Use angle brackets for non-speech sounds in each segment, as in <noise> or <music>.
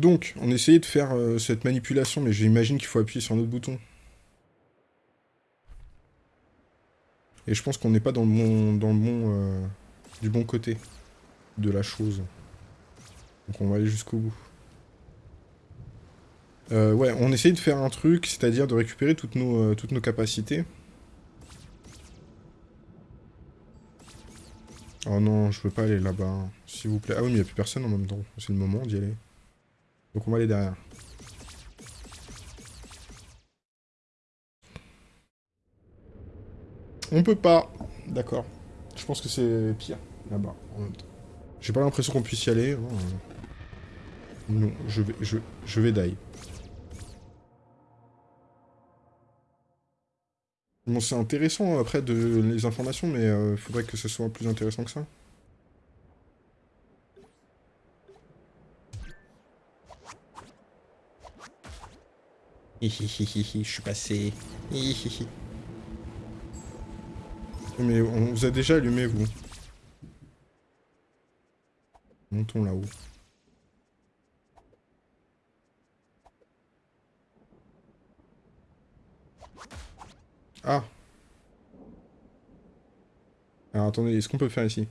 Donc, on essayait de faire euh, cette manipulation, mais j'imagine qu'il faut appuyer sur un autre bouton. Et je pense qu'on n'est pas dans le bon, dans le bon, euh, du bon côté de la chose. Donc on va aller jusqu'au bout. Euh, ouais, on essaye de faire un truc, c'est-à-dire de récupérer toutes nos, capacités. Oh non, je veux pas aller là-bas, s'il vous plaît. Ah oui, mais il n'y a plus personne en même temps. C'est le moment d'y aller. Donc on va aller derrière. On peut pas. D'accord. Je pense que c'est pire, là-bas. J'ai pas l'impression qu'on puisse y aller. Hein. Non, je vais, je, vais die. Bon, c'est intéressant après de les informations, mais euh, faudrait que ce soit plus intéressant que ça. Hihihihi, je suis passé. Mais on vous a déjà allumé, vous. Montons là-haut. Ah Alors attendez, est-ce qu'on peut faire ici?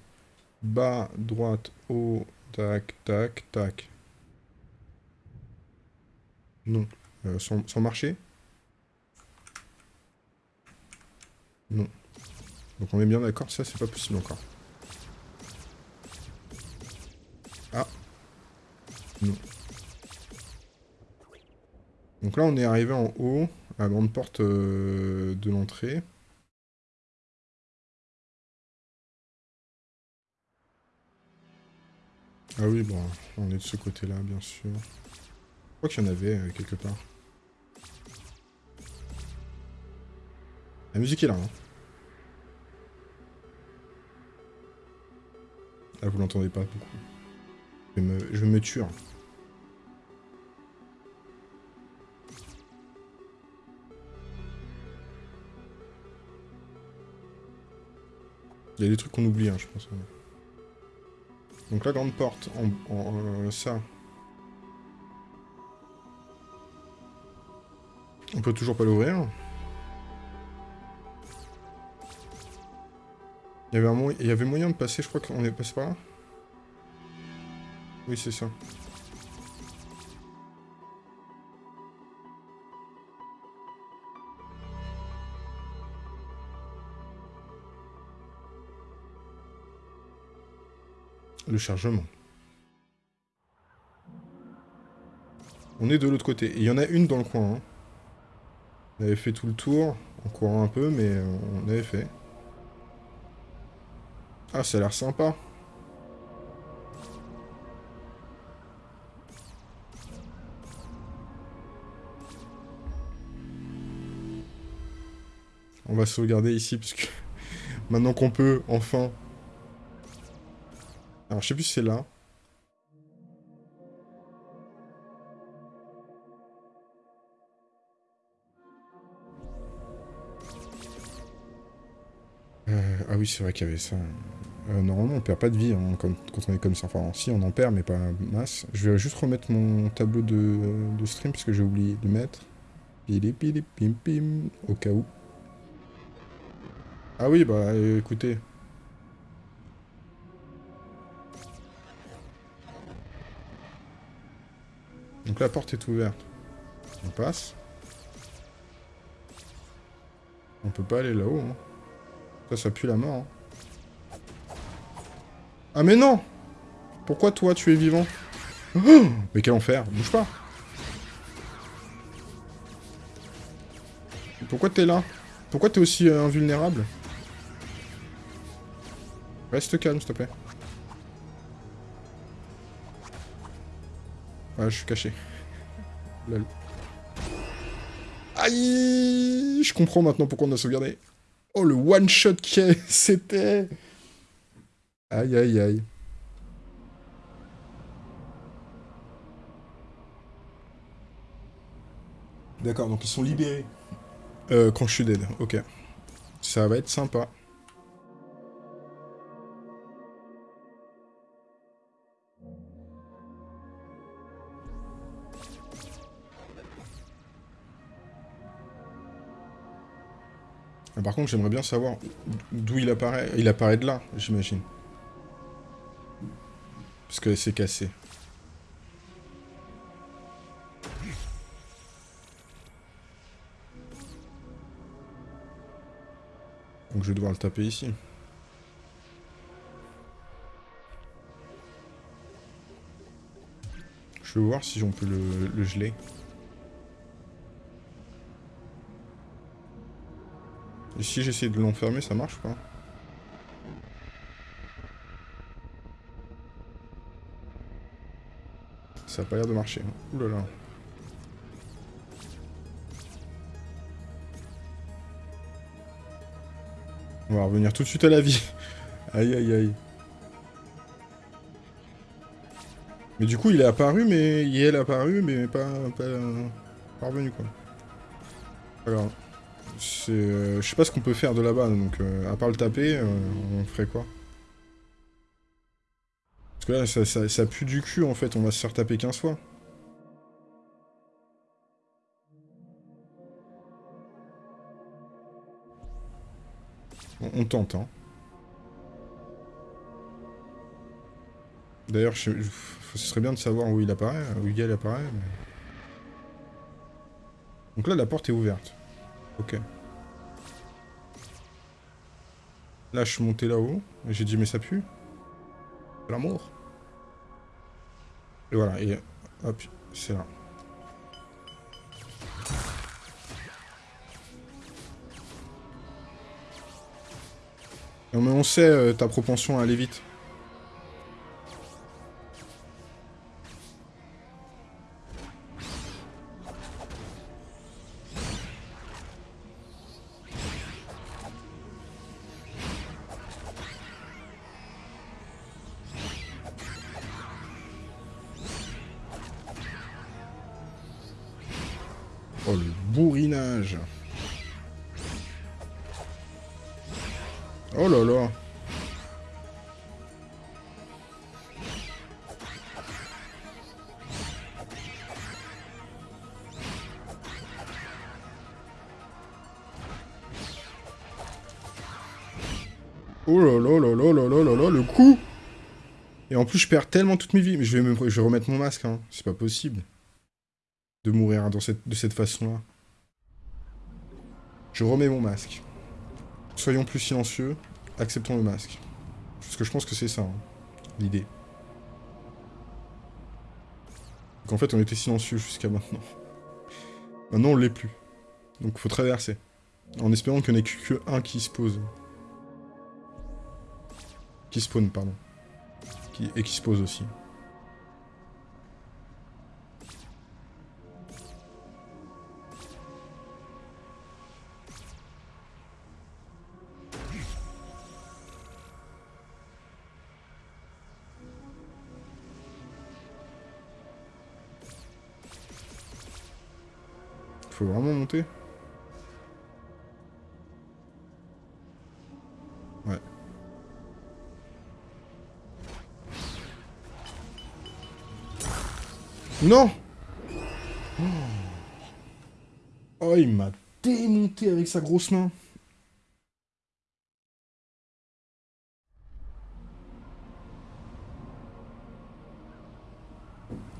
Bas, droite, haut, tac, tac, tac. Non. Euh, sans, marcher Non. Donc on est bien d'accord, ça c'est pas possible encore. Ah Non. Donc là on est arrivé en haut, à la grande porte euh, de l'entrée. Ah oui, bon, on est de ce côté-là, bien sûr. Je crois qu'il y en avait euh, quelque part. La musique est là, hein. Ah, vous l'entendez pas beaucoup. Je vais me, je me tuer. Hein. Il y a des trucs qu'on oublie, hein, je pense. Donc la grande porte, euh, ça. On peut toujours pas l'ouvrir. Il y, avait moyen de passer, je crois qu'on est passé par là. Oui, c'est ça. Le chargement. On est de l'autre côté. Il y en a une dans le coin. Hein. On avait fait tout le tour, en courant un peu, mais on avait fait. Ah, ça a l'air sympa. On va sauvegarder ici, parce que <laughs> maintenant qu'on peut, enfin... Alors, je sais plus si c'est là. Oui, c'est vrai qu'il y avait ça. Euh, normalement, on perd pas de vie hein, quand, on est comme ça. Enfin, si, on en perd, mais pas masse. Je vais juste remettre mon tableau de, stream, parce que j'ai oublié de mettre. Pili pili pim pim, au cas où. Ah oui, bah écoutez. Donc la porte est ouverte. On passe. On peut pas aller là-haut. Hein. Ça, ça pue la mort. Hein. Ah mais non Pourquoi toi tu es vivant oh Mais quel enfer Bouge pas Pourquoi t'es là Pourquoi t'es aussi euh, invulnérable Reste calme, s'il te plaît. Ah, je suis caché. Aïe Je comprends maintenant pourquoi on a sauvegardé. Oh, le one-shot qui <laughs> c'était Aïe, aïe, aïe. D'accord, donc ils sont libérés. Euh, quand je suis dead, ok. Ça va être sympa. Par contre, j'aimerais bien savoir d'où il apparaît. Il apparaît de là, j'imagine. Parce que c'est cassé. Donc je vais devoir le taper ici. Je vais voir si on peut le, geler. Et si j'essaie de l'enfermer, ça marche pas Ça a pas l'air de marcher. Hein. Là. On va revenir tout de suite à la vie. <laughs> aïe aïe aïe. Mais du coup, il est apparu, mais... Il est apparu, mais pas... Pas, revenu, quoi. Alors... Euh, je sais pas ce qu'on peut faire de là-bas, donc... Euh, à part le taper, euh, on ferait quoi? Parce que là, ça, ça, pue du cul, en fait. On va se faire taper 15 fois. On, tente, hein. D'ailleurs, ce serait bien de savoir où il apparaît, où il apparaît. Donc là, la porte est ouverte. Ok. Là, je suis monté là-haut. J'ai dit, mais ça pue. L'amour. Et voilà, et hop, c'est là. Non mais on sait euh, ta propension à aller vite. Perds tellement toutes mes vies. Mais je vais, me, je vais remettre mon masque, hein. C'est pas possible. De mourir de cette façon-là. Je remets mon masque. Soyons plus silencieux. Acceptons le masque. Parce que je pense que c'est ça, hein, l'idée. Donc en fait, on était silencieux jusqu'à maintenant. Maintenant, on l'est plus. Donc faut traverser. En espérant qu'il n'y en ait que un qui se pose. Qui spawn, pardon. Et qui se pose aussi. faut vraiment monter Non Oh, il m'a démonté avec sa grosse main.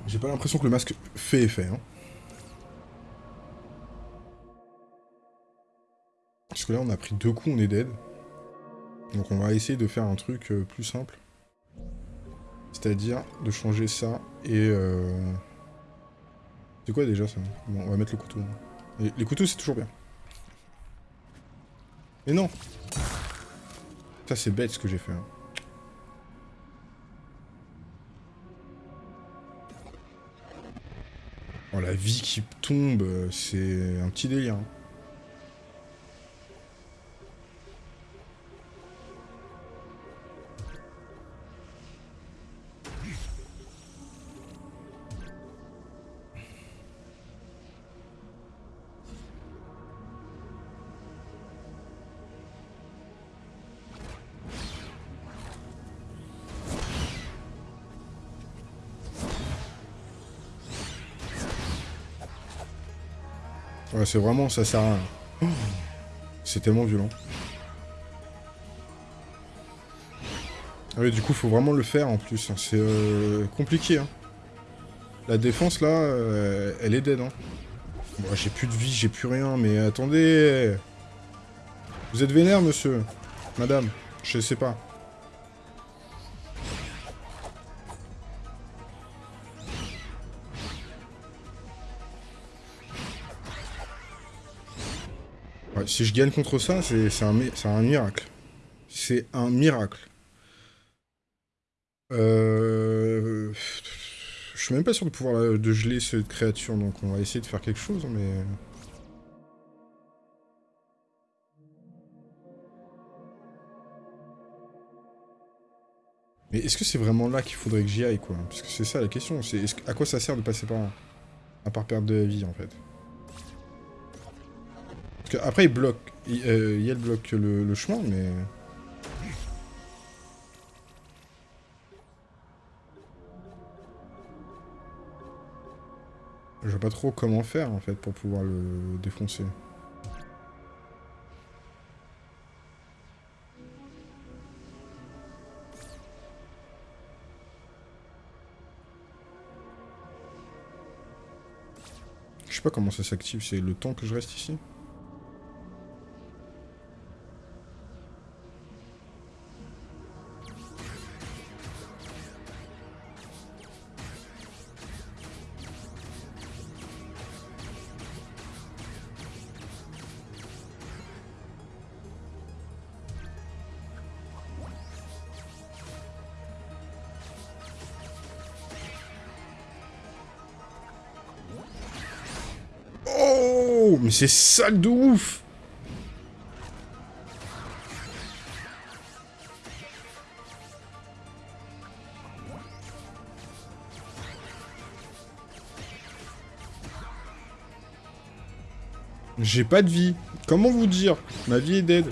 J'ai pas l'impression que le masque fait effet, hein. Parce que là, on a pris deux coups, on est dead. Donc on va essayer de faire un truc euh, plus simple. C'est-à-dire de changer ça et... Euh... C'est quoi déjà ça? Bon, on va mettre le couteau. les couteaux, c'est toujours bien. Mais non Ça, c'est bête ce que j'ai fait. Hein. Oh, la vie qui tombe, euh, c'est un petit délire. Hein. C'est vraiment, ça sert à rien. C'est tellement violent. Ah oui, du coup, faut vraiment le faire en plus. Hein. C'est euh, compliqué. Hein. La défense, là, euh, elle est dead. Hein. j'ai plus de vie, j'ai plus rien, mais attendez Vous êtes vénère, monsieur? Madame? Je sais pas. Si je gagne contre ça, c'est un, miracle. C'est un miracle. Euh... Je suis même pas sûr de pouvoir de geler cette créature, donc on va essayer de faire quelque chose, mais... Mais est-ce que c'est vraiment là qu'il faudrait que j'y aille, quoi? Parce que c'est ça la question, c'est à quoi ça sert de passer par là? À part perdre de la vie, en fait. Qu'après, il bloque... Il, euh, il bloque le chemin, mais... Je vois pas trop comment faire en fait pour pouvoir le défoncer. Je sais pas comment ça s'active, c'est le temps que je reste ici c'est sale de ouf J'ai pas de vie. Comment vous dire? Ma vie est dead.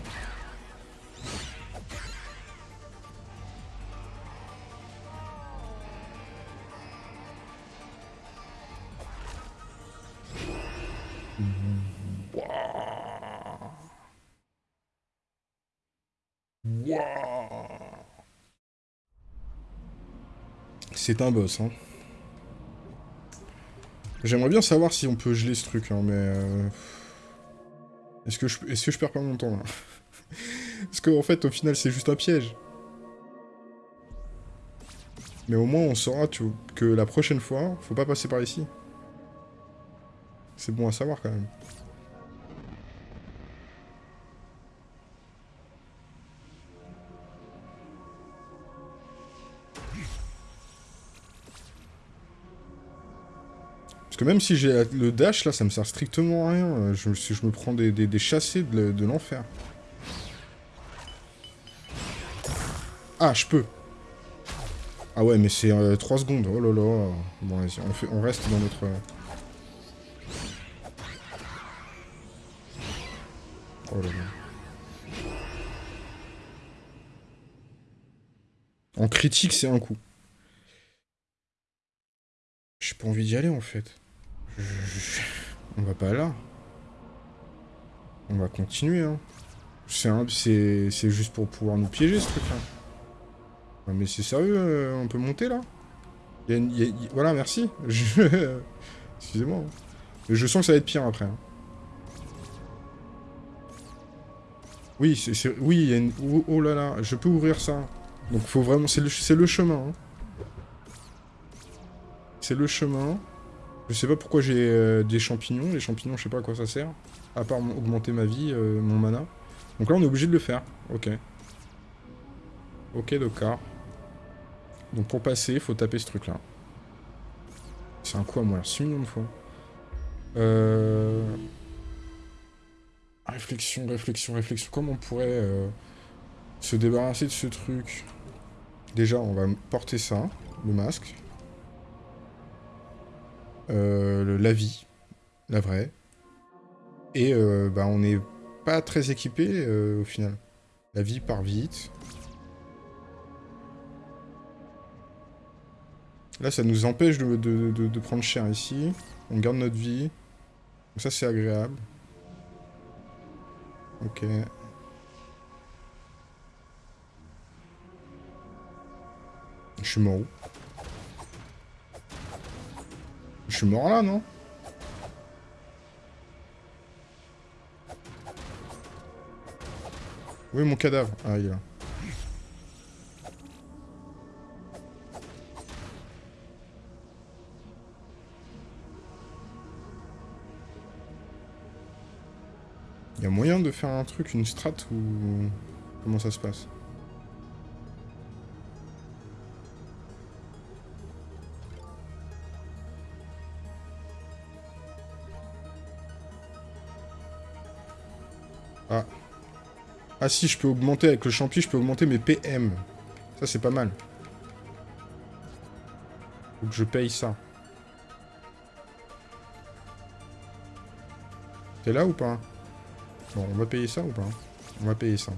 C'est un boss, hein. J'aimerais bien savoir si on peut geler ce truc, hein, mais... Euh, est-ce que, je... Perds pas mon temps, là? <laughs> Parce qu'en fait, au final, c'est juste un piège. Mais au moins, on saura que la prochaine fois, faut pas passer par ici. C'est bon à savoir, quand même. Même si j'ai le dash, là, ça me sert strictement à rien. Je, je me prends des, chassés de, l'enfer. Ah, je peux. Ah ouais, mais c'est 3 euh, secondes. Oh là là. Bon, vas-y, on, on reste dans notre... Oh là là. En critique, c'est un coup. J'ai pas envie d'y aller, en fait. On va pas là. On va continuer, hein. C'est juste pour pouvoir nous piéger, ce truc-là. mais c'est sérieux, euh, on peut monter, là? Voilà, merci. <laughs> Excusez-moi. Hein. Je sens que ça va être pire, après. Hein. Oui, c'est... Oui, il y a une... Oh, oh, là là, je peux ouvrir ça. Donc, faut vraiment... C'est le... chemin. C'est le chemin. Je sais pas pourquoi j'ai euh, des champignons. Les champignons, je sais pas à quoi ça sert. À part augmenter ma vie, euh, mon mana. Donc là, on est obligé de le faire. Ok. Ok, d'accord. Donc pour passer, il faut taper ce truc-là. C'est un coup à moi, 6 millions de fois. Euh... Réflexion, réflexion, réflexion. Comment on pourrait se débarrasser de ce truc? Déjà, on va porter ça, le masque. Euh, la vie, la vraie. Et euh, bah, on n'est pas très équipé euh, au final. La vie part vite. Là, ça nous empêche de, prendre cher ici. On garde notre vie. Donc ça, c'est agréable. Ok. Je suis mort Je suis mort là, non Oui, mon cadavre. Ah, il est là. Il y a moyen de faire un truc, une strat ou... Comment ça se passe? Ah. Ah si, je peux augmenter avec le champi, je peux augmenter mes PM. Ça, c'est pas mal. Faut que je paye ça. T'es là ou pas? Bon, on va payer ça ou pas? On va payer ça.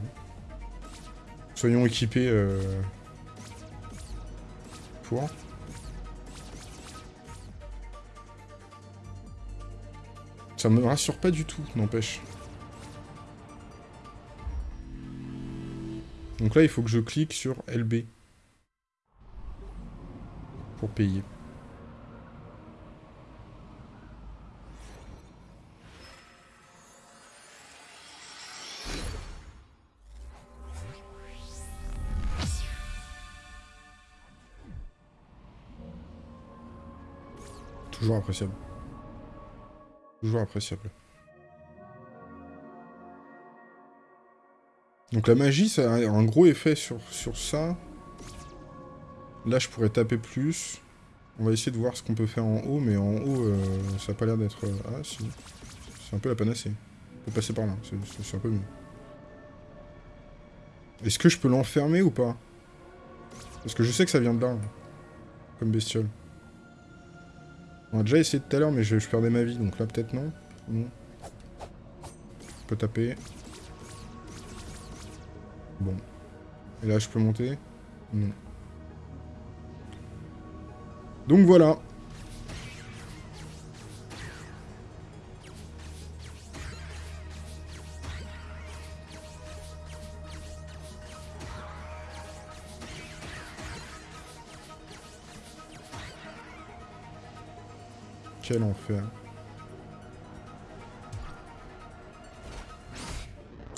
Soyons équipés euh... pour. Ça me rassure pas du tout, n'empêche. Donc là, il faut que je clique sur LB. Pour payer. Toujours appréciable. Toujours appréciable. Donc la magie, ça a un gros effet sur, ça. Là, je pourrais taper plus. On va essayer de voir ce qu'on peut faire en haut, mais en haut, euh, ça n'a pas l'air d'être... Euh, ah, si. C'est un peu la panacée. On peut passer par là, c'est un peu mieux. Est-ce que je peux l'enfermer ou pas? Parce que je sais que ça vient de là, comme bestiole. On a déjà essayé tout à l'heure, mais je, je, perdais ma vie, donc là peut-être non. Non. Je peux taper. Bon. Et là, je peux monter Non. Donc voilà. Quel enfer.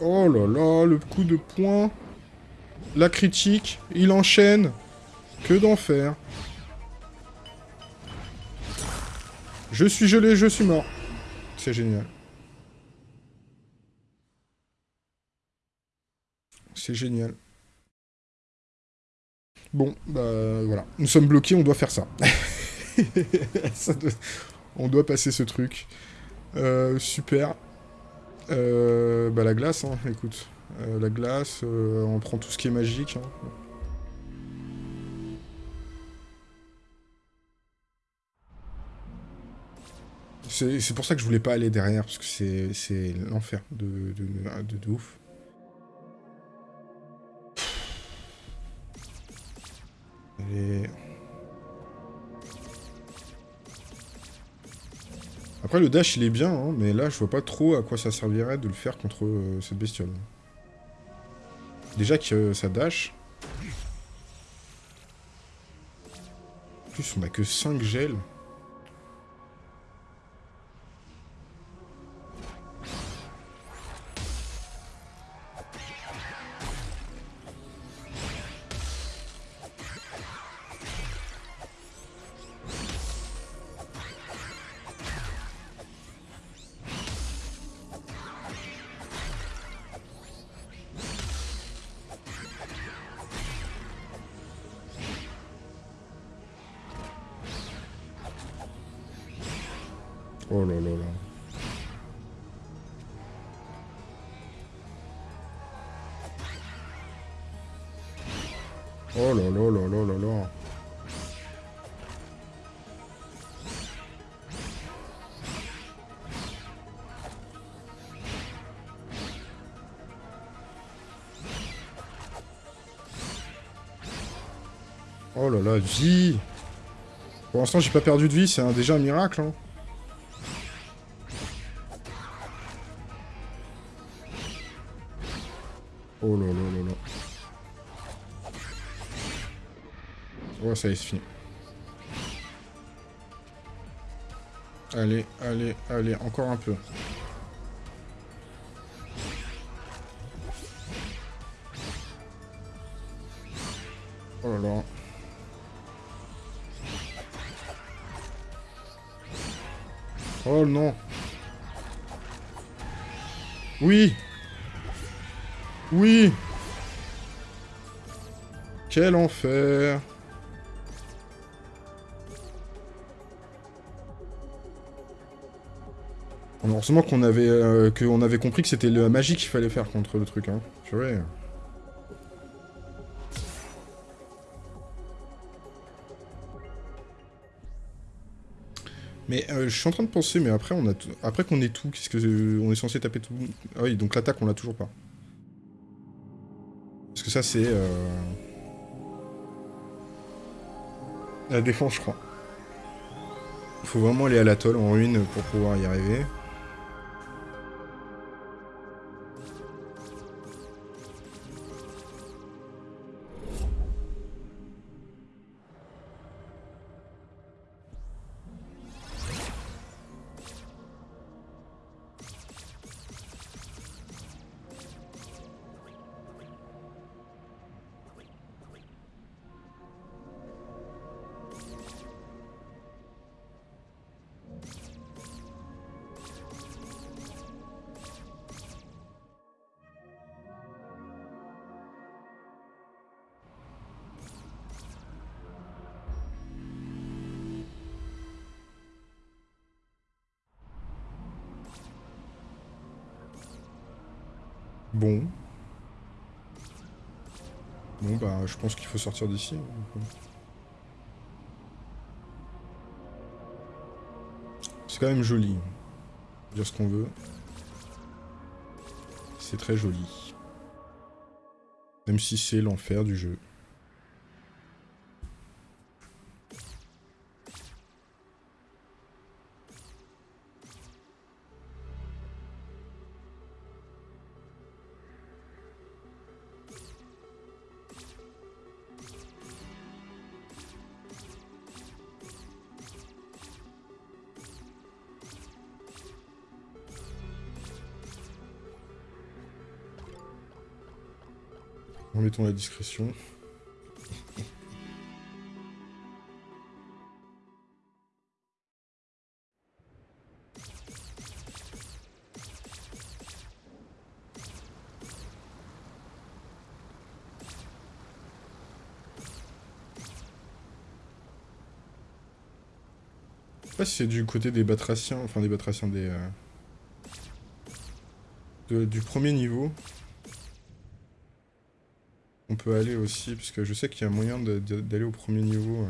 Oh là là, le coup de poing. La critique, il enchaîne. Que d'enfer. Je suis gelé, je suis mort. C'est génial. C'est génial. Bon, bah voilà. Nous sommes bloqués, on doit faire ça. <laughs> On doit passer ce truc. Euh, super. Euh, bah la glace, hein, écoute. Euh, la glace, euh, on prend tout ce qui est magique. Hein. C'est pour ça que je voulais pas aller derrière, parce que c'est l'enfer de, de, de, ouf. Et... Après, le dash, il est bien, hein, mais là, je vois pas trop à quoi ça servirait de le faire contre euh, cette bestiole. Déjà que ça dash. En plus, on a que 5 gels. Vie Pour l'instant, j'ai pas perdu de vie, c'est déjà un miracle. Hein. Oh là là là là. Oh, ça y est, c'est fini. Allez, allez, allez, encore un peu. Quel enfer. Heureusement qu'on avait, euh, avait compris que c'était la magie qu'il fallait faire contre le truc. Hein. Purée. Mais euh, je suis en train de penser, mais après on a après qu'on ait tout, qu'est-ce que euh, on est censé taper tout Ah oui, donc l'attaque on l'a toujours pas. Parce que ça c'est euh... la défense, je crois. Il faut vraiment aller à l'atoll en ruine pour pouvoir y arriver. Faut sortir d'ici. C'est quand même joli. Dire ce qu'on veut. C'est très joli. Même si c'est l'enfer du jeu. Remettons la discrétion. Sais c'est du côté des batraciens, enfin des batraciens des... Euh, du premier niveau. Peut aller aussi, parce que je sais qu'il y a moyen d'aller au premier niveau euh,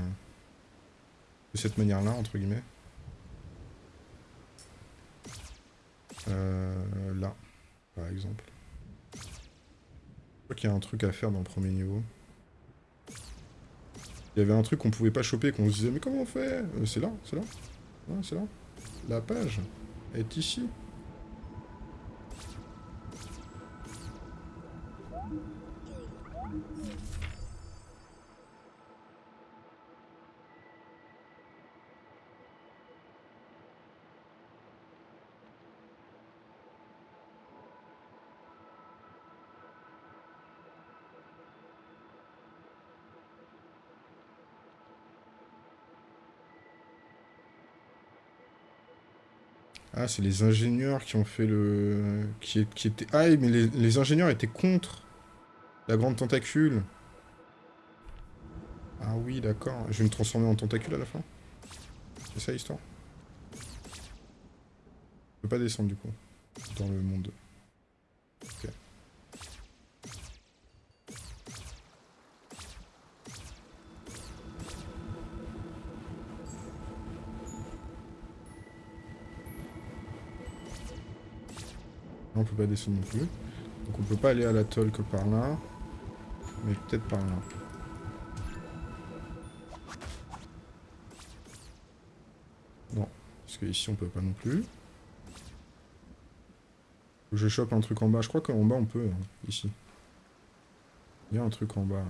de cette manière-là, entre guillemets. Euh, là, par exemple. Je crois qu'il y a un truc à faire dans le premier niveau. Il y avait un truc qu'on pouvait pas choper, qu'on se disait, mais comment on fait? Euh, C'est là, c'est là. c'est là. La page est ici. Ah, c'est les ingénieurs qui ont fait le... Qui, étaient... Ah, mais les, ingénieurs étaient contre la grande tentacule. Ah oui, d'accord. Je vais me transformer en tentacule à la fin. C'est ça l'histoire? Je peux pas descendre du coup. Dans le monde. On peut pas descendre non plus. Donc on peut pas aller à l'atoll que par là. Mais peut-être par là. Non, parce que ici on peut pas non plus. Je chope un truc en bas, je crois qu'en bas on peut, hein, ici. Il y a un truc en bas. ouais.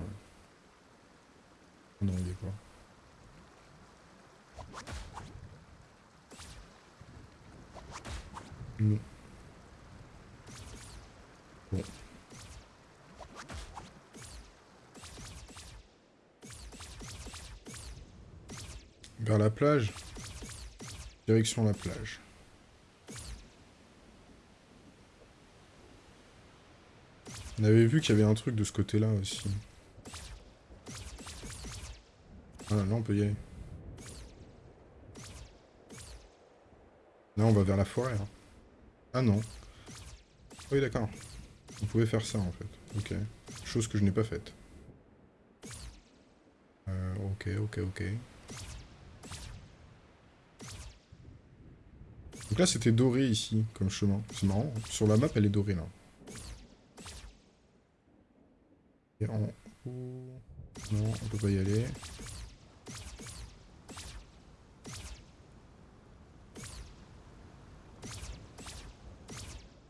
Non, il est pas. Non. Vers la plage. Direction la plage. On avait vu qu'il y avait un truc de ce côté-là aussi. Voilà, là on peut y aller. Là on va vers la forêt. hein. Ah non. Oui d'accord. On pouvait faire ça en fait. Ok. Chose que je n'ai pas faite. Euh, ok, ok, ok. Donc là c'était doré ici, comme chemin. C'est marrant. Sur la map elle est dorée là. Et en haut... Non, on peut pas y aller.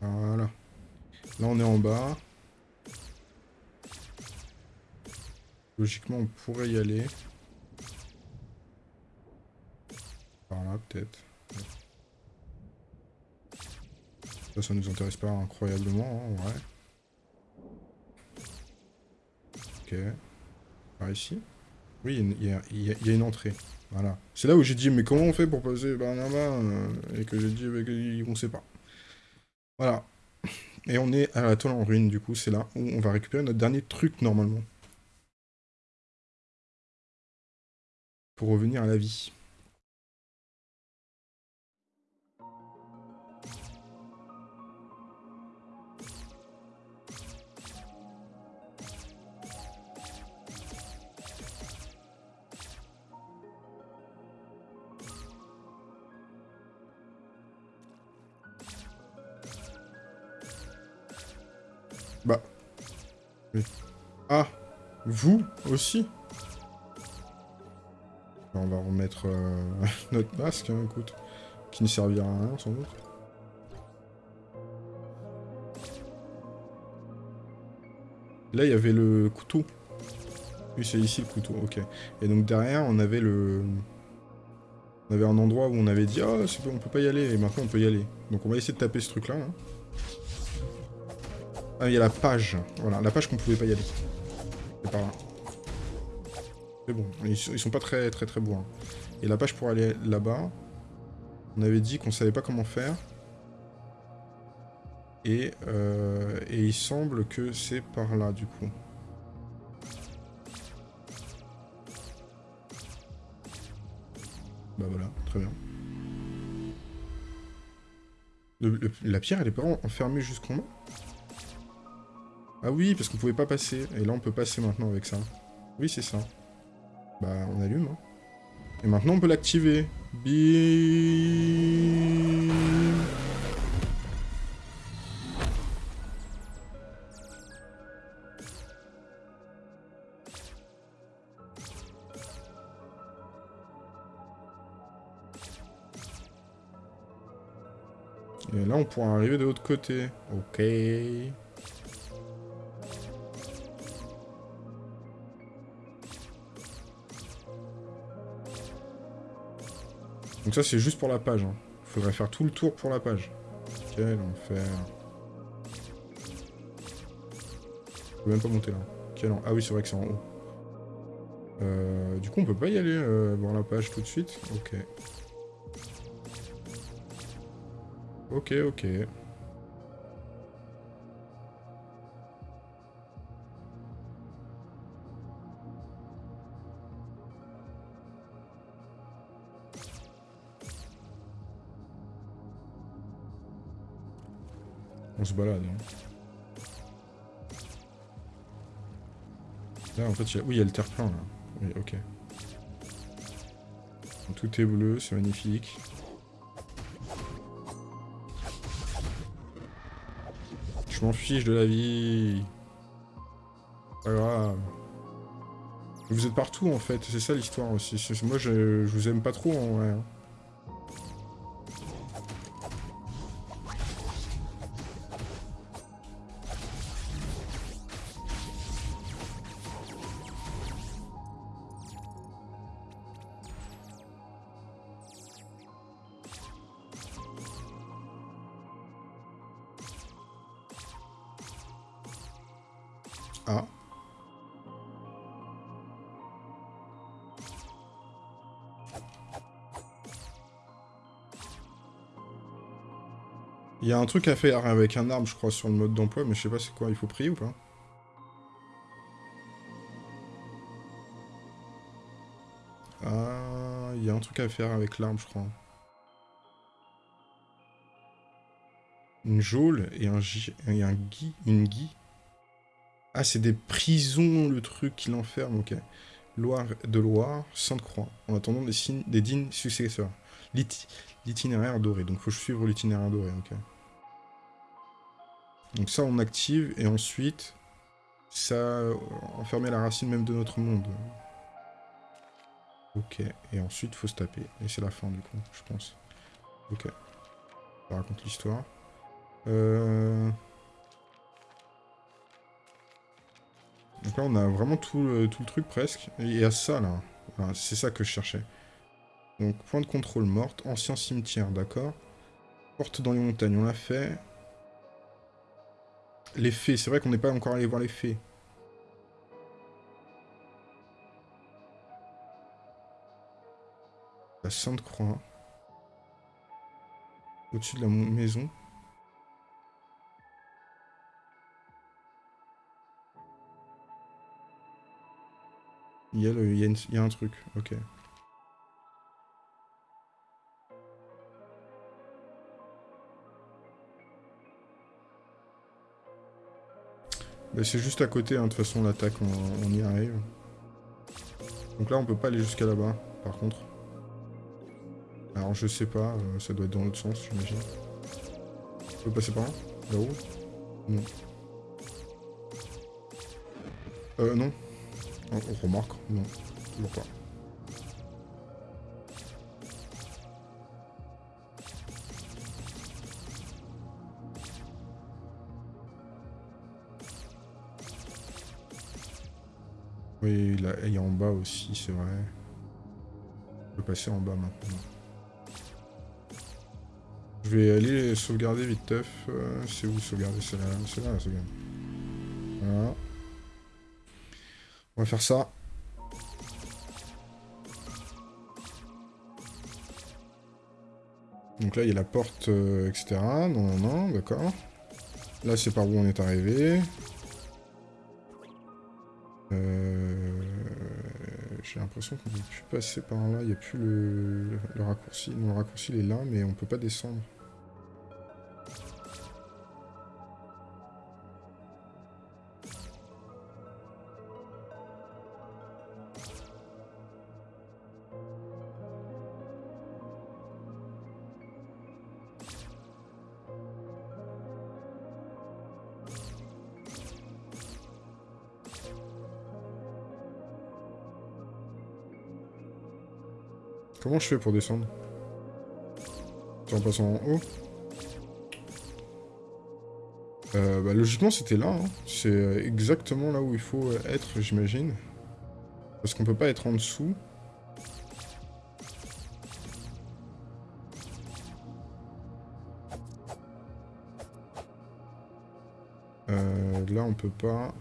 Voilà. Là, on est en bas. Logiquement, on pourrait y aller. Par là, peut-être. Ça, ça nous intéresse pas incroyablement, hein, ouais. Ok. Par ici Oui, il y, a- une entrée. Voilà. C'est là où j'ai dit, mais comment on fait pour passer par là-bas euh, Et que j'ai dit, que- on sait pas. Voilà. Et on est à la toile en ruine, du coup, c'est là où on va récupérer notre dernier truc, normalement. Pour revenir à la vie. Ah Vous aussi On va remettre euh, <laughs> notre masque, hein, écoute. Qui ne servira à rien, sans doute. Là, il y avait le couteau. Oui, c'est ici le couteau, ok. Et donc derrière, on avait le... On avait un endroit où on avait dit « Ah, c'est bon, on peut pas y aller », et maintenant on peut y aller. Donc on va essayer de taper ce truc-là. hein. Ah, il y a la page. Voilà, la page qu'on pouvait pas y aller. C'est par là. C'est bon, ils, sont- pas très très très beaux. hein. Et la page pour aller là-bas, on avait dit qu'on savait pas comment faire. Et, euh, et il semble que c'est par là, du coup. Bah voilà, très bien. La pierre, elle est pas enfermée jusqu'en bas Ah oui, parce qu'on pouvait pas passer. Et là, on peut passer maintenant avec ça. Oui, c'est ça. Bah, on allume. hein. Et maintenant, on peut l'activer. Bim Et là, on pourra arriver de l'autre côté. Ok. Donc ça, c'est juste pour la page. Hein. Faudrait faire tout le tour pour la page. Quel enfer. Je peux même pas monter là. Quel Ah oui, c'est vrai que c'est en haut. Euh, du coup, on peut pas y aller euh, voir la page tout de suite Ok. Ok, ok. On se balade. hein. Là, en fait, il y a... oui, il y a le terre-plein, là. Oui, ok. Tout est bleu, c'est magnifique. Je m'en fiche de la vie. Pas grave. Vous êtes partout, en fait. C'est ça, l'histoire, aussi. Moi, je... je vous aime pas trop, en vrai. Y a un truc à faire avec un arbre, je crois, sur le mode d'emploi, mais je sais pas c'est quoi, il faut prier ou pas? Ah, il y a un truc à faire avec l'arbre, je crois. Une geôle et un, et un gui, une gui. Ah, c'est des prisons, le truc qui l'enferme, ok. Loire de Loire, Sainte-Croix, en attendant des, signes, des dignes successeurs. L'itinéraire doré, donc faut suivre l'itinéraire doré, ok. Donc ça, on active, et ensuite, ça euh, enfermer la racine même de notre monde. Ok, et ensuite, faut se taper. Et c'est la fin, du coup, je pense. Ok. Ça raconte l'histoire. Euh... Donc là, on a vraiment tout le, truc, presque. Et il y a ça, là. c'est ça que je cherchais. Donc, point de contrôle morte. Ancien cimetière, d'accord. Porte dans les montagnes, on l'a fait. Les fées, c'est vrai qu'on n'est pas encore allé voir les fées. La Sainte-Croix. Au-dessus de la maison. Il y, a le, il, y a un truc, ok. Bah, c'est juste à côté, hein, de toute façon, l'attaque, on, y arrive. Donc là, on peut pas aller jusqu'à là-bas, par contre. Alors, je sais pas, euh, ça doit être dans l'autre sens, j'imagine. On peut passer par là? Là-haut? Non. Euh, non. On, remarque Non, toujours pas. Oui, là, il y a en bas aussi, c'est vrai. Je peux passer en bas maintenant. Je vais aller sauvegarder vite teuf. Euh, c'est où sauvegarder? C'est là, c'est là la sauvegarde. Voilà. On va faire ça. Donc là, il y a la porte, euh, etc. Non, non, non, d'accord. Là, c'est par où on est arrivé. Euh, j'ai l'impression qu'on ne peut plus passer par là. Il n'y a plus le, raccourci. Non, le raccourci, est là, mais on ne peut pas descendre. Comment je fais pour descendre en passant en haut euh, bah, Logiquement, c'était là. Hein. C'est exactement là où il faut être, j'imagine. Parce qu'on peut pas être en dessous. Euh, là, on peut pas...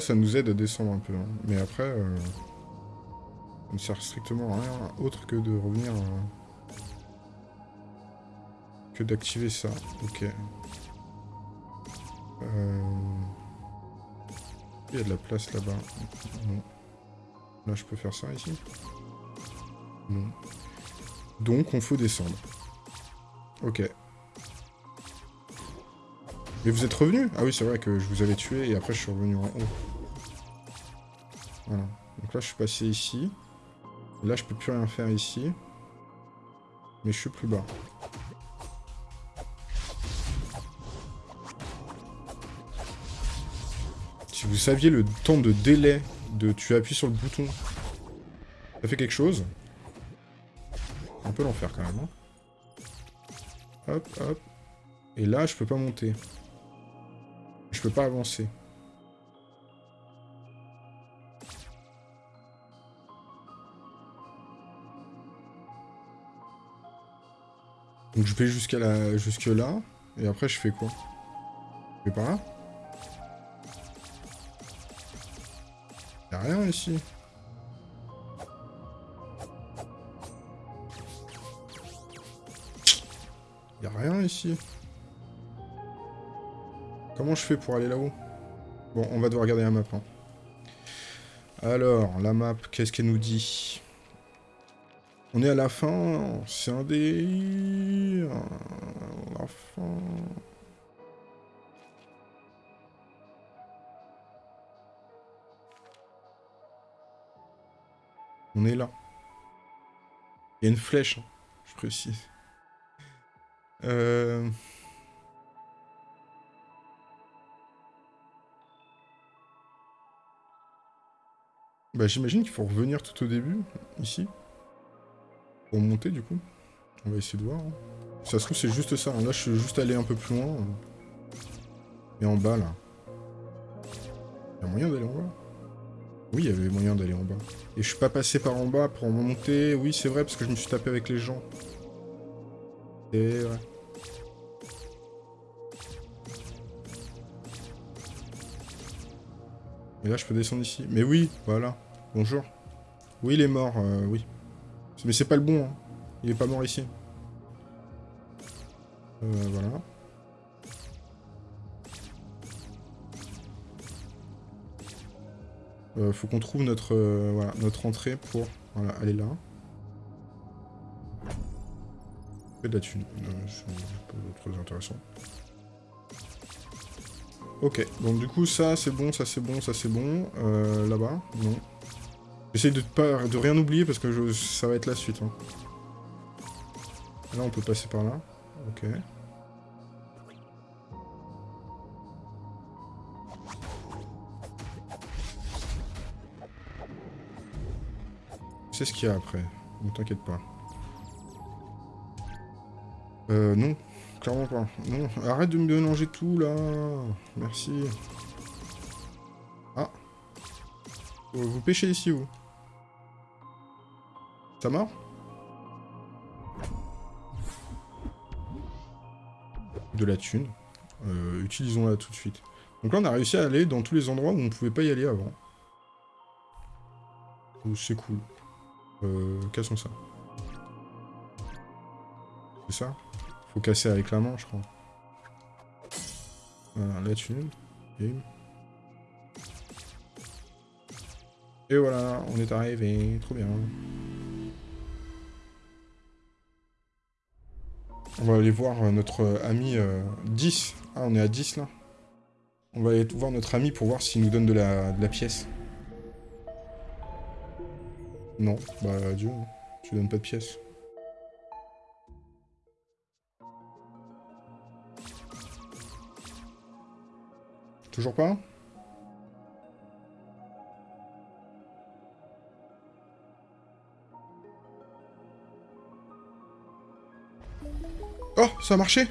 ça nous aide à descendre un peu. Hein. Mais après, euh, ça ne sert strictement à rien autre que de revenir... Euh, que d'activer ça. Ok. Euh, il y a de la place là-bas. Non. Là, je peux faire ça ici? Non. Donc, on faut descendre. Ok. Mais vous êtes revenu? Ah oui, c'est vrai que je vous avais tué et après je suis revenu en haut. Voilà. Donc là, je suis passé ici. Là, je peux plus rien faire ici. Mais je suis plus bas. Si vous saviez le temps de délai de tu appuies sur le bouton Ça fait quelque chose. Un peu l'enfer quand même. Hein. Hop, hop. Et là, je peux pas monter. Je peux pas avancer. Donc je vais jusqu'à la... jusque là. Et après, je fais quoi? Je vais par là? Y'a rien ici. Y'a rien ici. Comment je fais pour aller là-haut Bon, on va devoir regarder la map. Hein. Alors, la map, qu'est-ce qu'elle nous dit? On est à la fin, c'est un des... La fin... On est là. Il y a une flèche, hein, je précise. Euh... Bah j'imagine qu'il faut revenir tout au début, ici. Pour monter du coup. On va essayer de voir. Hein. Ça se trouve c'est juste ça. Hein. Là je suis juste allé un peu plus loin. Et en bas là. Il a moyen d'aller en bas? Oui, il y moyen d'aller en bas. Et je suis pas passé par en bas pour monter. Oui c'est vrai parce que je me suis tapé avec les gens. Et ouais. Et là, je peux descendre ici. Mais oui, voilà. Bonjour. Oui, il est mort, euh, oui. Mais c'est pas le bon, hein. Il est pas mort ici. Euh, voilà. Euh, faut qu'on trouve notre, euh, voilà, notre entrée pour voilà, aller là. Et de la thune. c'est pas très intéressant. Ok, donc du coup ça c'est bon, ça c'est bon, ça c'est bon. Euh, Là-bas, non. J'essaye de, pas, de rien oublier parce que ça va être la suite. Hein. Là on peut passer par là. Ok. C'est ce qu'il y a après. Ne t'inquiète pas. Euh, non. Clairement pas. Non, arrête de me mélanger tout, là. Merci. Ah. Vous pêchez ici, vous Ça mort De la thune. Euh, Utilisons-la tout de suite. Donc là, on a réussi à aller dans tous les endroits où on pouvait pas y aller avant. C'est cool. Euh, cassons ça. C'est ça casser avec la main, je crois. Voilà, là tu Et voilà, on est arrivé. Trop bien. On va aller voir euh, notre euh, ami 10. Euh, ah, on est à 10 là. On va aller voir notre ami pour voir s'il nous donne de la, de la pièce. Non, bah adieu. Hein. Tu donnes pas de pièce. Toujours pas Oh, ça a marché.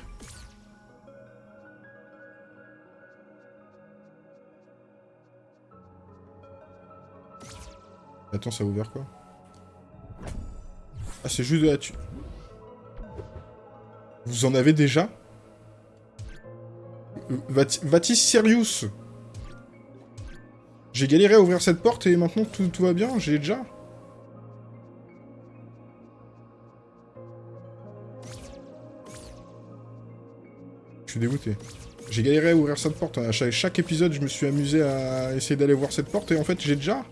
Attends, ça a ouvert quoi? Ah, c'est juste de la tu... Vous en avez déjà? Vatis Sirius J'ai galéré à ouvrir cette porte et maintenant tout, va bien, j'ai déjà. Je suis dégoûté. J'ai galéré à ouvrir cette porte. À chaque, épisode, je me suis amusé à essayer d'aller voir cette porte et en fait, j'ai déjà.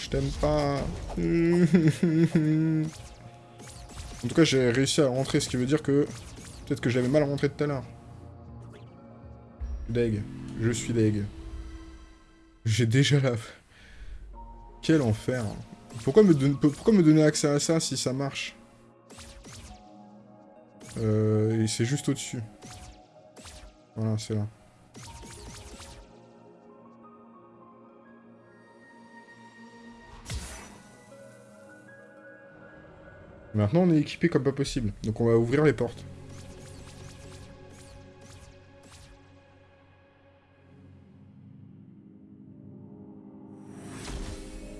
Je t'aime pas. <laughs> En tout cas, j'ai réussi à rentrer, ce qui veut dire que... Peut-être que je l'avais mal rentré tout à l'heure. Deg. Je suis deg. J'ai déjà la... Quel enfer. Pourquoi me, Pourquoi me donner accès à ça si ça marche? Euh, C'est juste au-dessus. Voilà, c'est là. Maintenant, on est équipé comme pas possible. Donc on va ouvrir les portes.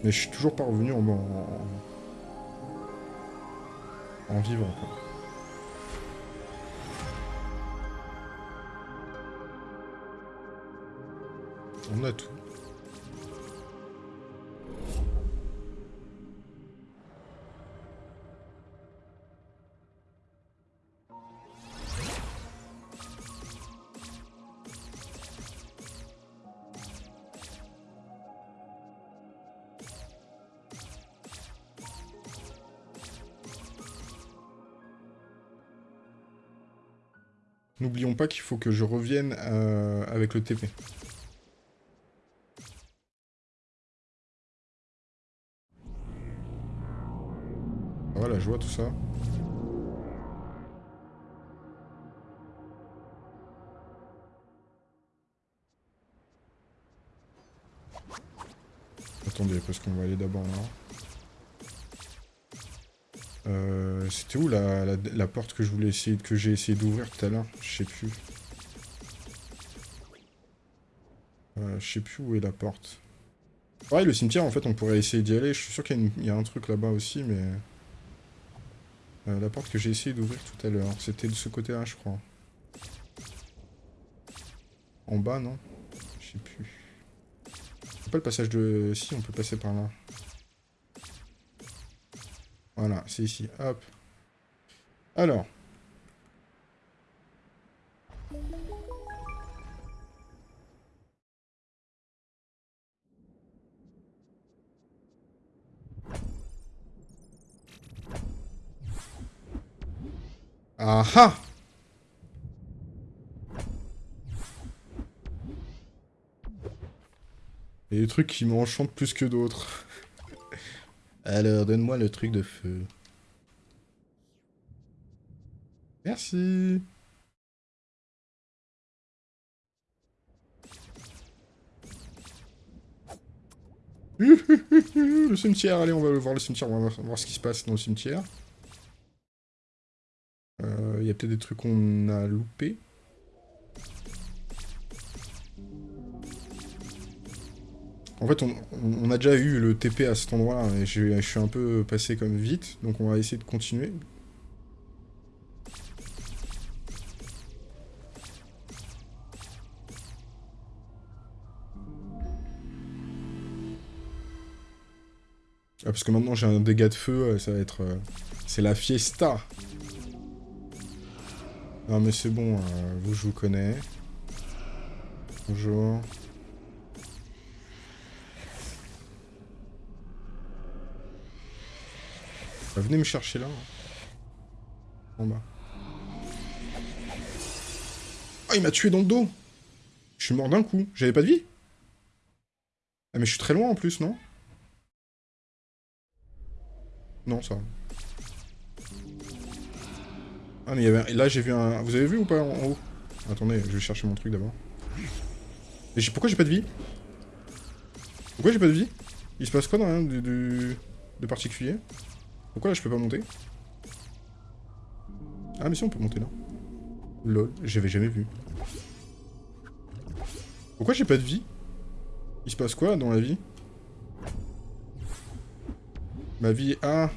Mais je suis toujours pas revenu en, en, en vivant. On a tout. Qu'il faut que je revienne euh, avec le TP. Voilà, je vois tout ça. Attendez, parce qu'on va aller d'abord là. Euh, C'était où la, la, porte que je voulais essayer que j'ai essayé d'ouvrir tout à l'heure? Je sais plus. Euh, je sais plus où est la porte. Ouais, le cimetière, en fait, on pourrait essayer d'y aller. Je suis sûr qu'il y, a un truc là-bas aussi, mais... Euh, la porte que j'ai essayé d'ouvrir tout à l'heure, c'était de ce côté-là, je crois. En bas, non? Je sais plus. pas le passage de... Si, on peut passer par là. Voilà, c'est ici. Hop. Alors. Ah ah Il y a des trucs qui m'enchantent plus que d'autres. Alors, donne-moi le truc de feu. Merci. <laughs> le cimetière, allez, on va voir le cimetière, on va voir ce qui se passe dans le cimetière. Euh, il y a peut-être des trucs qu'on a loupés. En fait, on, a déjà eu le TP à cet endroit-là, et je, suis un peu passé comme vite, donc on va essayer de continuer. Ah, parce que maintenant j'ai un dégât de feu, euh, ça va être... Euh, c'est la fiesta Non mais c'est bon, euh, vous je vous connais. Bonjour. Bah, venez me chercher là. En bas. Oh, il m'a tué dans le dos Je suis mort d'un coup. J'avais pas de vie Ah, mais je suis très loin en plus, non? Non, ça Ah, mais il y avait... Là, j'ai vu un... Vous avez vu ou pas en haut? Attendez, je vais chercher mon truc d'abord. Pourquoi j'ai pas de vie? Pourquoi j'ai pas de vie? Il se passe quoi dans rien de, de particulier? Pourquoi là je peux pas monter? Ah mais si on peut monter là. Lol, j'avais jamais vu. Pourquoi j'ai pas de vie? Il se passe quoi dans la vie? Ma vie... Ah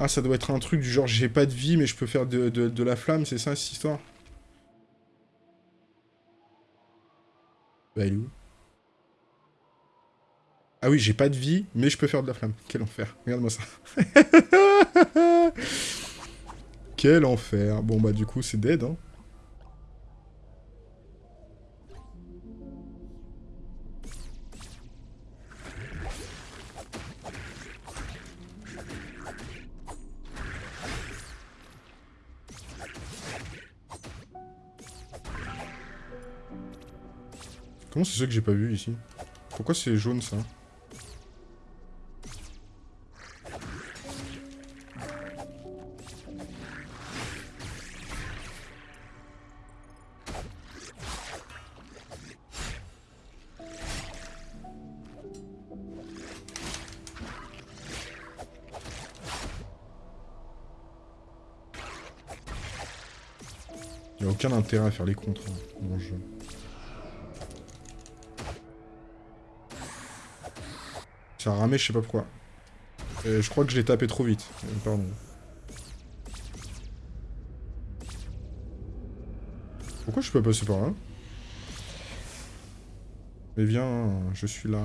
Ah ça doit être un truc du genre j'ai pas de vie mais je peux faire de, de la flamme, c'est ça cette histoire? Bah il est où? Ah oui, j'ai pas de vie, mais je peux faire de la flamme. Quel enfer. Regarde-moi ça. <laughs> Quel enfer. Bon, bah du coup, c'est dead, hein. Comment c'est ça que j'ai pas vu ici? Pourquoi c'est jaune ça? Aucun intérêt à faire les contres hein, dans le jeu. Ça a ramé, je sais pas pourquoi. Euh, je crois que je l'ai tapé trop vite. Euh, pardon. Pourquoi je peux passer par là Mais viens, je suis là.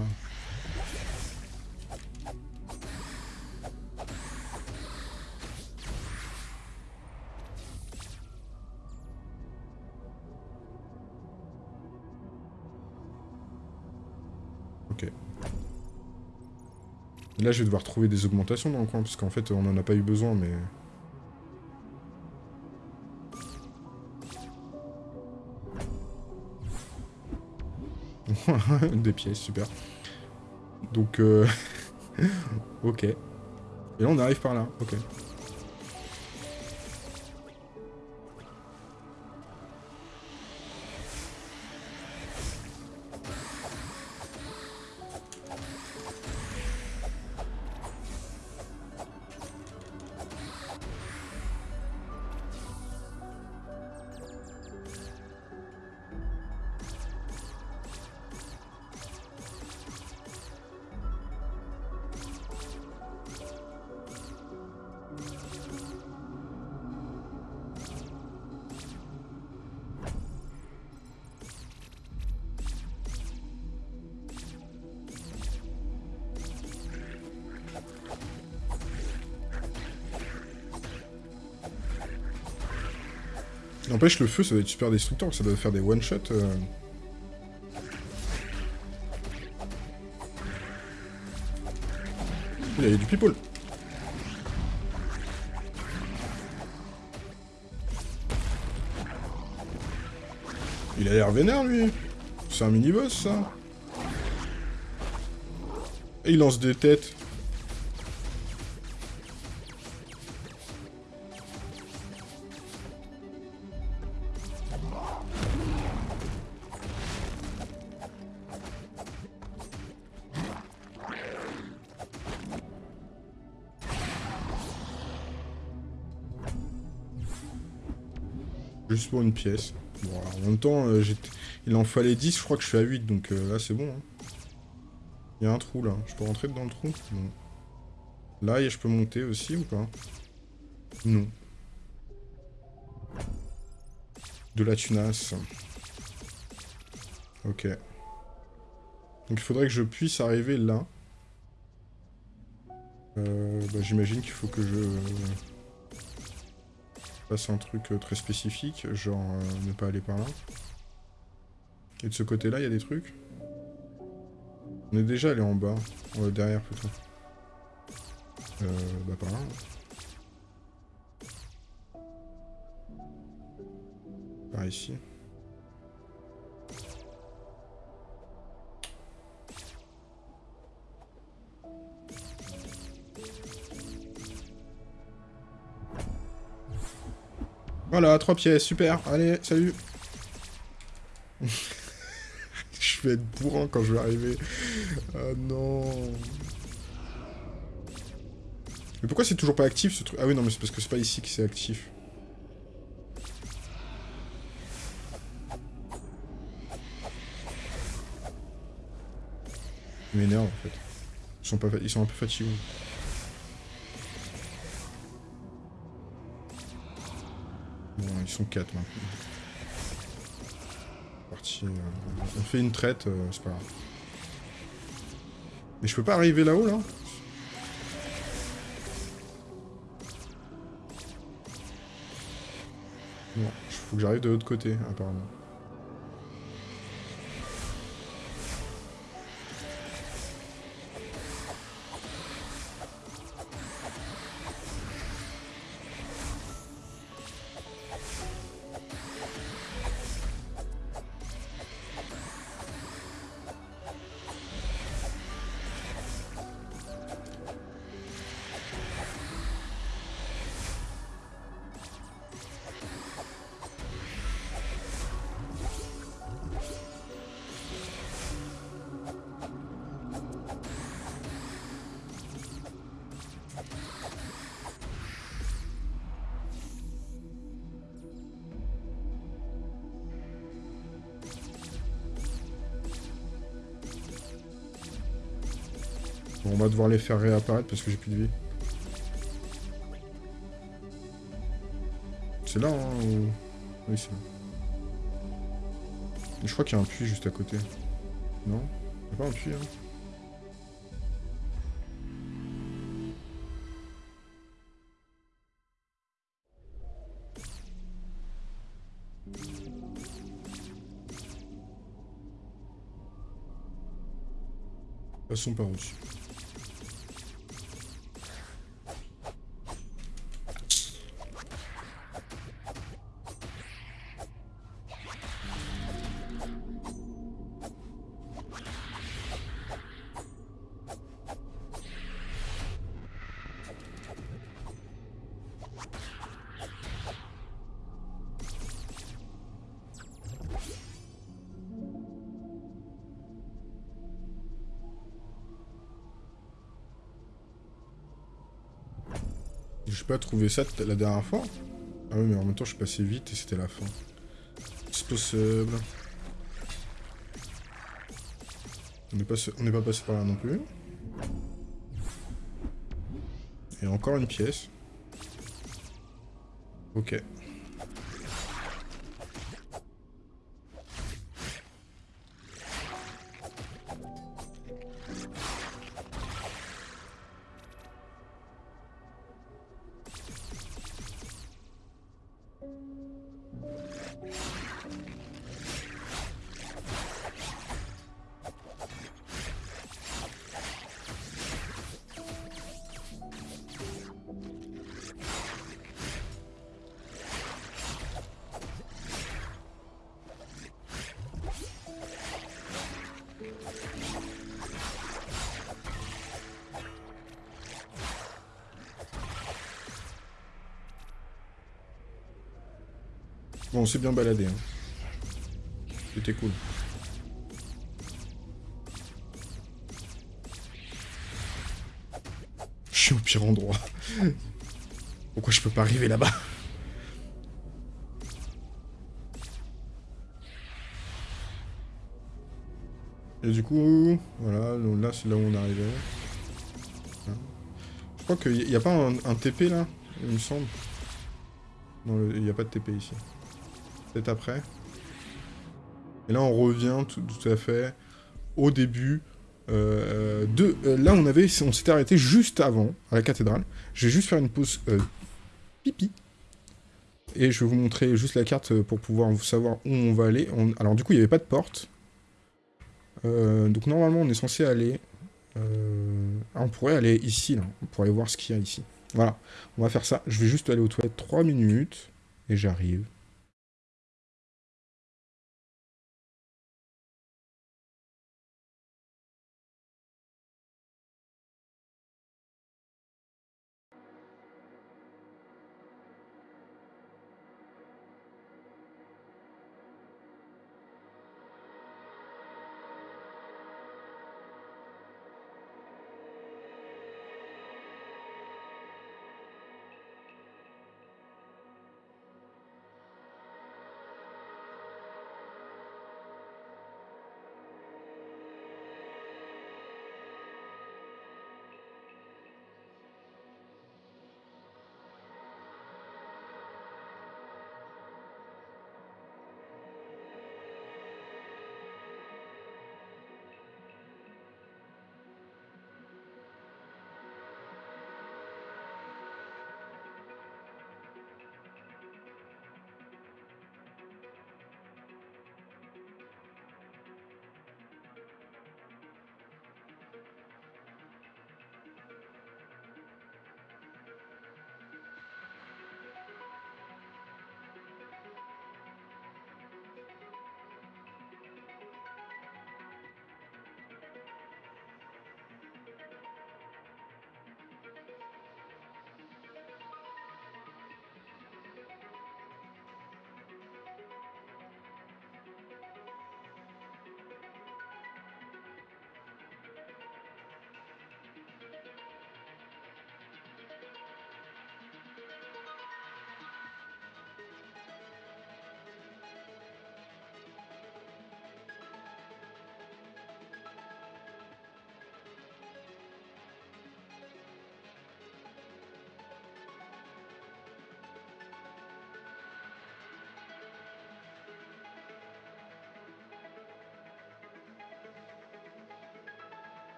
Là, je vais devoir trouver des augmentations dans le coin, parce qu'en fait, on n'en a pas eu besoin, mais... <laughs> des pièces, super. Donc, euh... <laughs> ok. Et là, on arrive par là, ok. Le feu, ça doit être super destructeur, ça doit faire des one-shots. Euh... Il y a du people. Il a l'air vénère, lui. C'est un mini-boss, ça. Et il lance des têtes. Pour une pièce. Bon, en même temps, euh, il en fallait 10, je crois que je suis à 8, donc euh, là c'est bon. Hein. Il y a un trou là, je peux rentrer dans le trou? Non. Là, je peux monter aussi ou pas? Non. De la tunasse. Ok. Donc il faudrait que je puisse arriver là. Euh, bah, J'imagine qu'il faut que je fasse un truc euh, très spécifique, genre euh, ne pas aller par là. Et de ce côté-là, il y a des trucs On est déjà allé en bas. Euh, derrière, plutôt. Bah par là. Par ici. Voilà, trois pièces, super. Allez, salut. <laughs> je vais être bourrant quand je vais arriver. Ah non. Mais pourquoi c'est toujours pas actif ce truc? Ah oui, non, mais c'est parce que c'est pas ici que c'est actif. Ils m'énervent en fait. Ils sont, pas Ils sont un peu fatigués. Bon, ils sont 4 maintenant. Parti, euh, on fait une traite, euh, c'est pas grave. Mais je peux pas arriver là-haut, là, Non, il faut que j'arrive de l'autre côté, apparemment. Devoir les faire réapparaître parce que j'ai plus de vie. C'est là, hein Oui, c'est là. Je crois qu'il y a un puits juste à côté. Non? Il pas un puits, hein? Passons par dessus. Trouvé ça la dernière fois Ah oui, mais en même temps, je suis passé vite et c'était la fin. C'est possible. On n'est pas, pas passé par là non plus. Et encore une pièce. Ok. Bien baladé. Hein. C'était cool. Je suis au pire endroit. Pourquoi je peux pas arriver là-bas? Et du coup, voilà, là c'est là où on arrivé. Hein. Je crois qu'il n'y a pas un, TP là, il me semble. Non, il n'y a pas de TP ici peut-être après. Et là, on revient tout, à fait au début euh, de... Euh, là, on avait, on s'était arrêté juste avant, à la cathédrale. Je vais juste faire une pause euh, pipi. Et je vais vous montrer juste la carte pour pouvoir savoir où on va aller. alors, du coup, il n'y avait pas de porte. donc, normalement, on est censé aller... Ah, on pourrait aller ici, là. On pourrait voir ce qu'il y a ici. Voilà, on va faire ça. Je vais juste aller aux toilettes 3 minutes. Et j'arrive.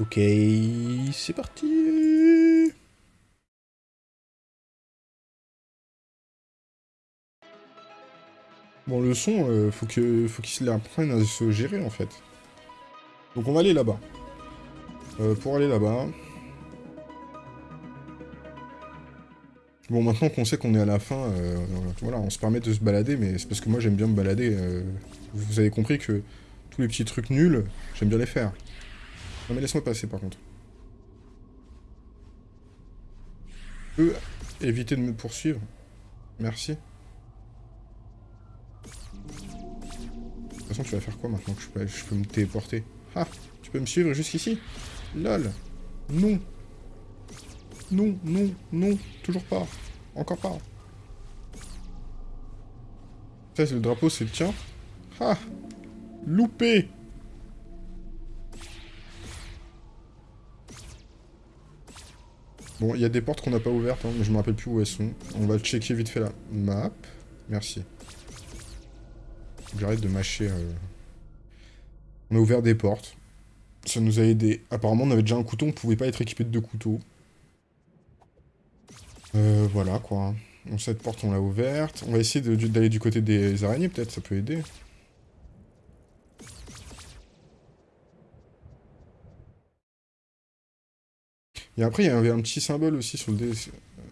Ok, c'est parti Bon, le son, euh, faut qu'il faut qu'il apprenne à se gérer, en fait. Donc on va aller là-bas. Euh, pour aller là-bas... Bon, maintenant qu'on sait qu'on est à la fin, euh, voilà, on se permet de se balader, mais c'est parce que moi j'aime bien me balader. Euh, vous avez compris que tous les petits trucs nuls, j'aime bien les faire. Non mais laisse-moi passer par contre. Peux éviter de me poursuivre. Merci. De toute façon, tu vas faire quoi maintenant que je peux, je peux me téléporter Ah Tu peux me suivre jusqu'ici LOL Non non, non, non, toujours pas. Encore pas. Ça, c'est le drapeau, c'est le tien. Ah Loupé Bon, il y a des portes qu'on n'a pas ouvertes, hein, mais je me rappelle plus où elles sont. On va checker vite fait la map. Merci. J'arrête de mâcher... Euh. On a ouvert des portes. Ça nous a aidé. Apparemment, on avait déjà un couteau, on pouvait pas être équipé de deux couteaux. Euh, voilà, quoi. Cette porte, on l'a ouverte. On va essayer d'aller du côté des araignées, peut-être, ça peut aider. Et après, il y avait un petit symbole aussi sur le,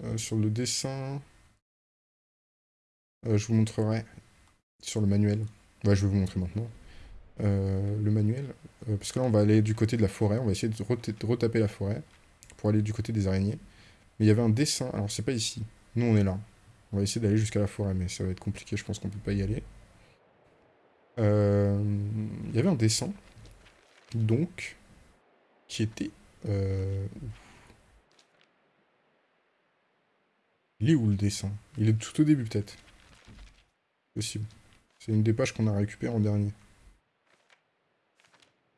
euh, dessin. Euh, je vous montrerai sur le manuel. Ouais, je vais vous montrer maintenant. le manuel. parce que là, on va aller du côté de la forêt. On va essayer de retaper la forêt pour aller du côté des araignées. Mais il y avait un dessin, alors c'est pas ici. Nous, on est là. On va essayer d'aller jusqu'à la forêt, mais ça va être compliqué, je pense qu'on peut pas y aller. Euh, il y avait un dessin, donc, qui était... Euh... Il est où le dessin Il est tout au début, peut-être. Possible. C'est une des pages qu'on a récupérée en dernier.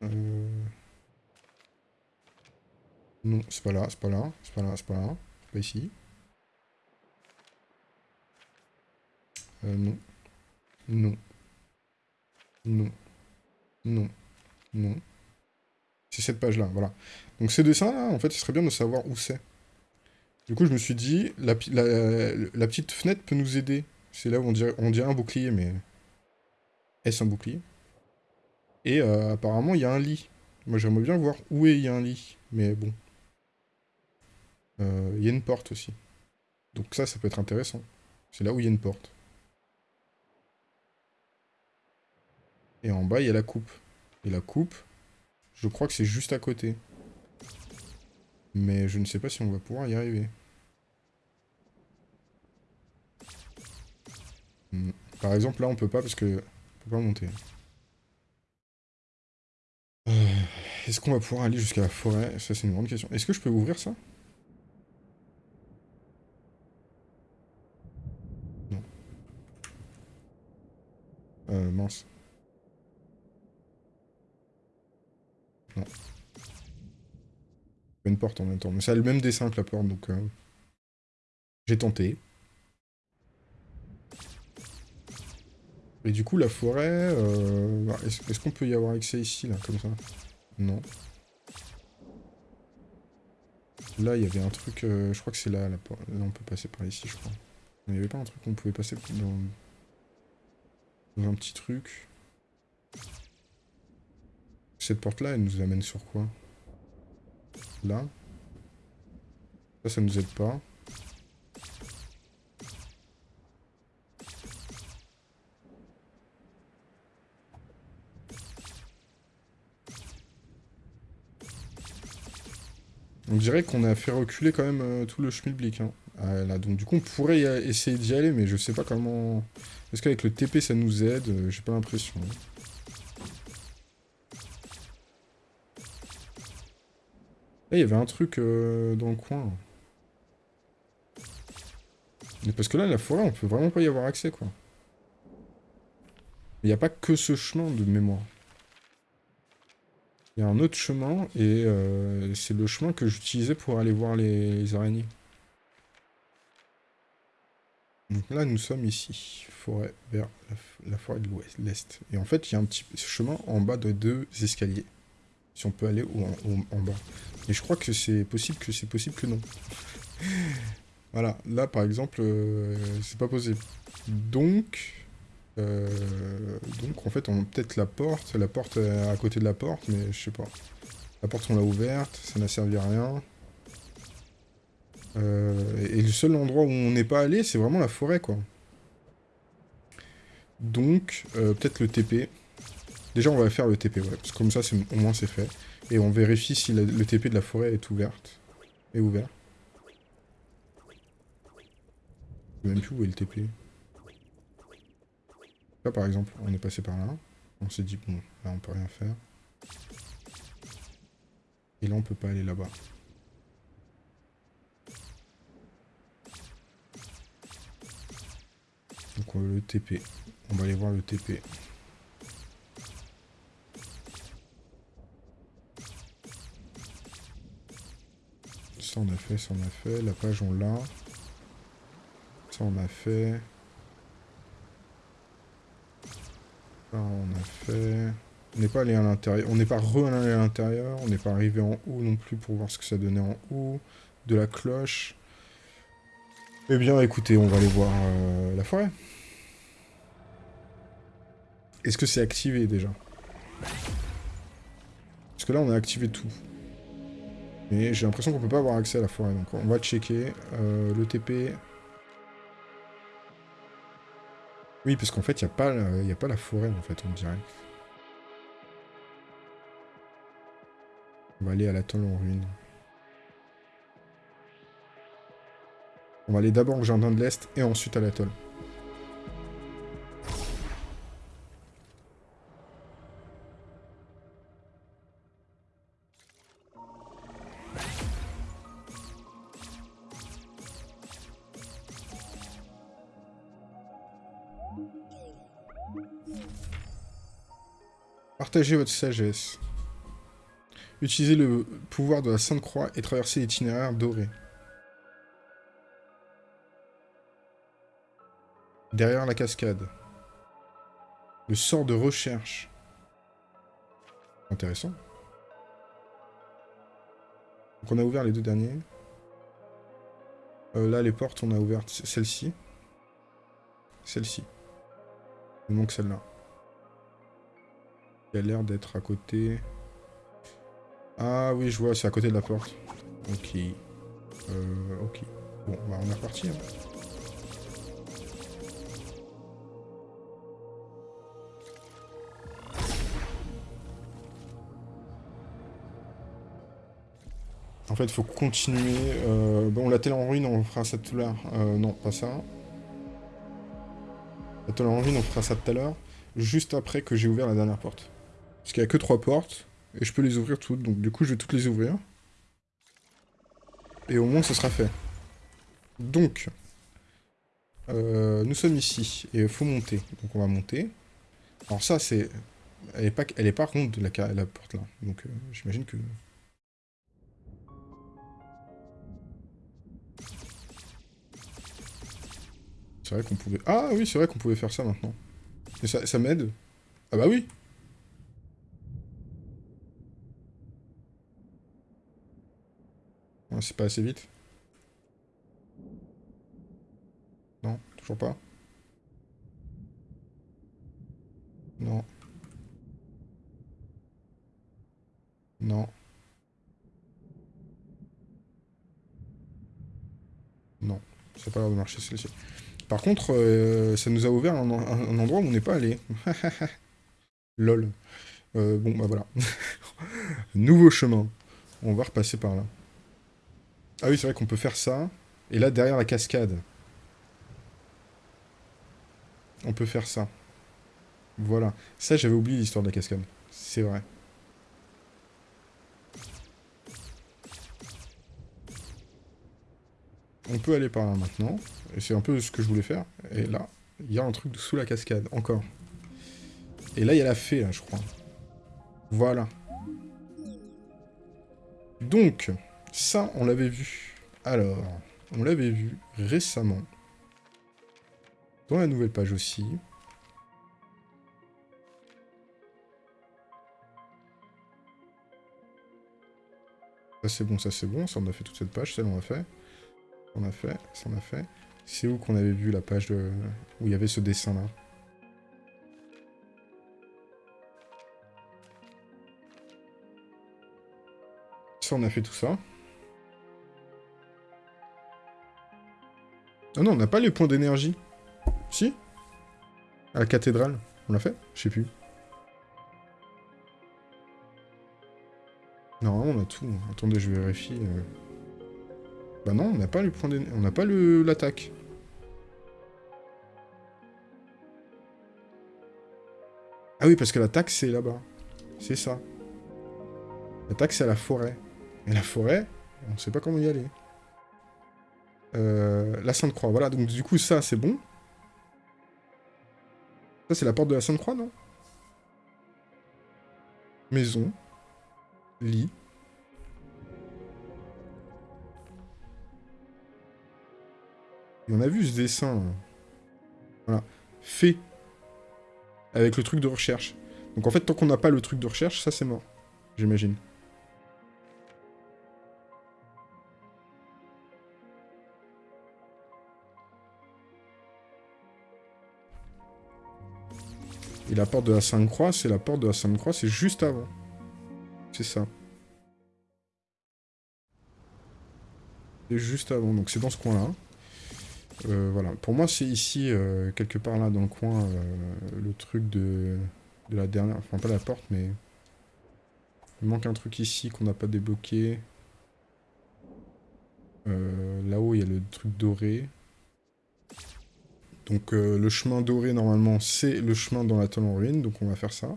Euh... Non, c'est pas là, c'est pas là, c'est pas là, c'est pas là. Pas ici. Euh, non. Non. Non. Non. Non. C'est cette page-là, voilà. Donc ces dessins-là, en fait, il serait bien de savoir où c'est. Du coup, je me suis dit, la, petite fenêtre peut nous aider. C'est là où on dirait, on dirait un bouclier, mais... Est-ce un bouclier? Et euh, apparemment, il y a un lit. Moi, j'aimerais bien voir où est il y a un lit. Mais bon, euh, il y a une porte aussi. Donc ça, ça peut être intéressant. C'est là où il y a une porte. Et en bas, il y a la coupe. Et la coupe, je crois que c'est juste à côté. Mais je ne sais pas si on va pouvoir y arriver. Par exemple, là, on peut pas parce que... On peut pas monter. Euh, est-ce qu'on va pouvoir aller jusqu'à la forêt? Ça, c'est une grande question. Est-ce que je peux ouvrir ça? Euh, mince. Non. Une porte en même temps. Mais ça a le même dessin que la porte, donc... Euh, j'ai tenté. Et du coup, la forêt... Euh... Bah, est-ce qu'on peut y avoir accès ici, là, comme ça? Non. Là, il y avait un truc... Euh, je crois que c'est là, porte. Là, on peut passer par ici, je crois. Il n'y avait pas un truc qu'on pouvait passer dans un petit truc. Cette porte-là, elle nous amène sur quoi? Là? Ça, ça nous aide pas. On dirait qu'on a fait reculer quand même euh, tout le schmilblick. Hein. Ah, là, donc du coup, on pourrait essayer d'y aller, mais je sais pas comment... Est-ce qu'avec le TP, ça nous aide? Euh, J'ai pas l'impression. Là, il y avait un truc dans le coin. Mais parce que là, la forêt, on peut vraiment pas y avoir accès, quoi. Il n'y a pas que ce chemin de mémoire. Il y a un autre chemin, et euh, c'est le chemin que j'utilisais pour aller voir les araignées. Donc là, nous sommes ici, forêt vers la, forêt de l'est. Et en fait, il y a un petit chemin en bas de deux escaliers. Si on peut aller en, en bas. Et je crois que c'est possible que c'est possible que non. <laughs> voilà, là par exemple, euh, c'est pas possible. Donc, euh, donc en fait, on peut-être la porte, la porte à côté de la porte, mais je sais pas. La porte on l'a ouverte, ça n'a servi à rien. Euh, et le seul endroit où on n'est pas allé, c'est vraiment la forêt, quoi. Donc, peut-être le TP. Déjà, on va faire le TP, ouais, parce que comme ça, au moins c'est fait. Et on vérifie si le TP de la forêt est ouverte. Est ouvert. Je sais même plus où est le TP. Par exemple, on est passé par là. On s'est dit, bon, là on peut rien faire. Et là on peut pas aller là-bas. Donc on le TP. On va aller voir le TP. Ça on a fait, ça on a fait. La page on l'a. Ça on a fait. On a fait. On n'est pas allé à l'intérieur. On n'est pas re-allé à l'intérieur. On n'est pas arrivé en haut non plus pour voir ce que ça donnait en haut. De la cloche. Eh bien écoutez, on va aller voir euh, la forêt. Est-ce que c'est activé déjà? Parce que là on a activé tout. Mais j'ai l'impression qu'on peut pas avoir accès à la forêt. Donc on va checker. Euh, le TP. Oui, parce qu'en fait, il n'y a, pas la... a pas la forêt, en fait, on dirait. On va aller à l'atoll en ruine. On va aller d'abord au jardin de l'Est et ensuite à l'atoll. Votre sagesse. Utilisez le pouvoir de la Sainte Croix et traversez l'itinéraire doré. Derrière la cascade. Le sort de recherche. Intéressant. Donc on a ouvert les deux derniers. Euh, là, les portes, on a ouvert celle-ci. Celle-ci. Il manque celle-là. Il a l'air d'être à côté... Ah oui, je vois, c'est à côté de la porte. Ok. Euh, ok. Bon, bah on est reparti. Hein. En fait, faut continuer. Euh, bon, la télé en ruine, on fera ça tout à l'heure. Euh, non, pas ça. La télé en ruine, on fera ça tout à l'heure. Juste après que j'ai ouvert la dernière porte. Parce qu'il n'y a que trois portes, et je peux les ouvrir toutes, donc du coup je vais toutes les ouvrir. Et au moins ce sera fait. Donc, euh, nous sommes ici, et il faut monter. Donc on va monter. Alors ça c'est... Elle est pas, elle est pas ronde la, la porte là, donc euh, j'imagine que... C'est vrai qu'on pouvait... Ah oui, c'est vrai qu'on pouvait faire ça maintenant. Et ça, ça m'aide Ah bah oui c'est pas assez vite. Non, toujours pas. Non. Non. Non, ça pas l'air de marcher celle-ci. Par contre, euh, ça nous a ouvert un, endroit où on n'est pas allé. <laughs> Lol. Euh, bon, bah voilà. <laughs> Nouveau chemin. On va repasser par là. Ah oui, c'est vrai qu'on peut faire ça. Et là, derrière la cascade, on peut faire ça. Voilà. Ça, j'avais oublié l'histoire de la cascade. C'est vrai. On peut aller par là maintenant. Et c'est un peu ce que je voulais faire. Et là, il y a un truc sous la cascade, encore. Et là, il y a la fée, je crois. Voilà. Donc, ça, on l'avait vu. Alors, on l'avait vu récemment. Dans la nouvelle page aussi. Ça c'est bon, ça c'est bon, ça on a fait toute cette page, celle on a fait. On a fait, ça on a fait. C'est où qu'on avait vu la page où il y avait ce dessin là Ça on a fait tout ça. Ah non, on n'a pas les points d'énergie. Si À la cathédrale. On l'a fait Je sais plus. Normalement, on a tout. Attendez, je vérifie. Euh. Bah non, on n'a pas les points d'énergie. On n'a pas l'attaque. Ah oui, parce que l'attaque, c'est là-bas. C'est ça. L'attaque, c'est à la forêt. Et la forêt, on sait pas comment y aller. Euh, la Sainte-Croix, voilà. Donc du coup, ça, c'est bon. Ça, c'est la porte de la Sainte-Croix, non? Maison. Lit. On a vu ce dessin. Voilà. Fait. Avec le truc de recherche. Donc en fait, tant qu'on n'a pas le truc de recherche, ça c'est mort. J'imagine. Et la porte de la Sainte-Croix, c'est la porte de la Sainte-Croix, c'est juste avant. C'est ça. C'est juste avant, donc c'est dans ce coin-là. Euh, voilà, pour moi c'est ici, euh, quelque part là dans le coin, euh, le truc de, de la dernière... Enfin pas la porte, mais... Il manque un truc ici qu'on n'a pas débloqué. Là-haut il y a le truc doré. Donc le chemin doré normalement c'est le chemin dans la en ruine, donc on va faire ça.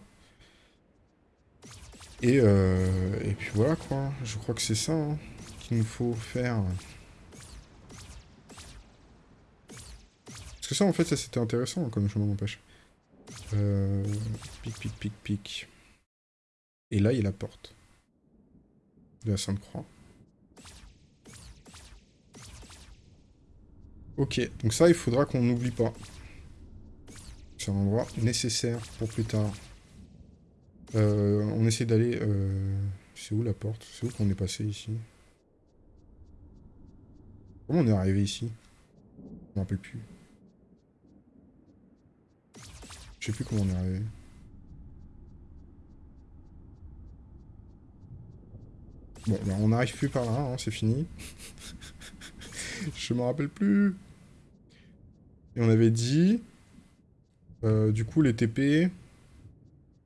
Et, et puis voilà quoi, je crois que c'est ça hein, qu'il nous faut faire. ça, en fait, ça c'était intéressant comme chemin m'empêche. Euh... Pic, pic, pic, pic. Et là, il y a la porte. De la Sainte-Croix. Ok, donc ça, il faudra qu'on n'oublie pas. C'est un endroit nécessaire pour plus tard. Euh, on essaie d'aller... Euh... C'est où la porte? C'est où qu'on est passé ici? Comment on est arrivé ici? Je m'en rappelle plus. Je sais plus comment on est arrivé. Bon, ben on n'arrive plus par là, hein, c'est fini. <laughs> <laughs> je me rappelle plus. Et on avait dit... Euh, du coup, les TP...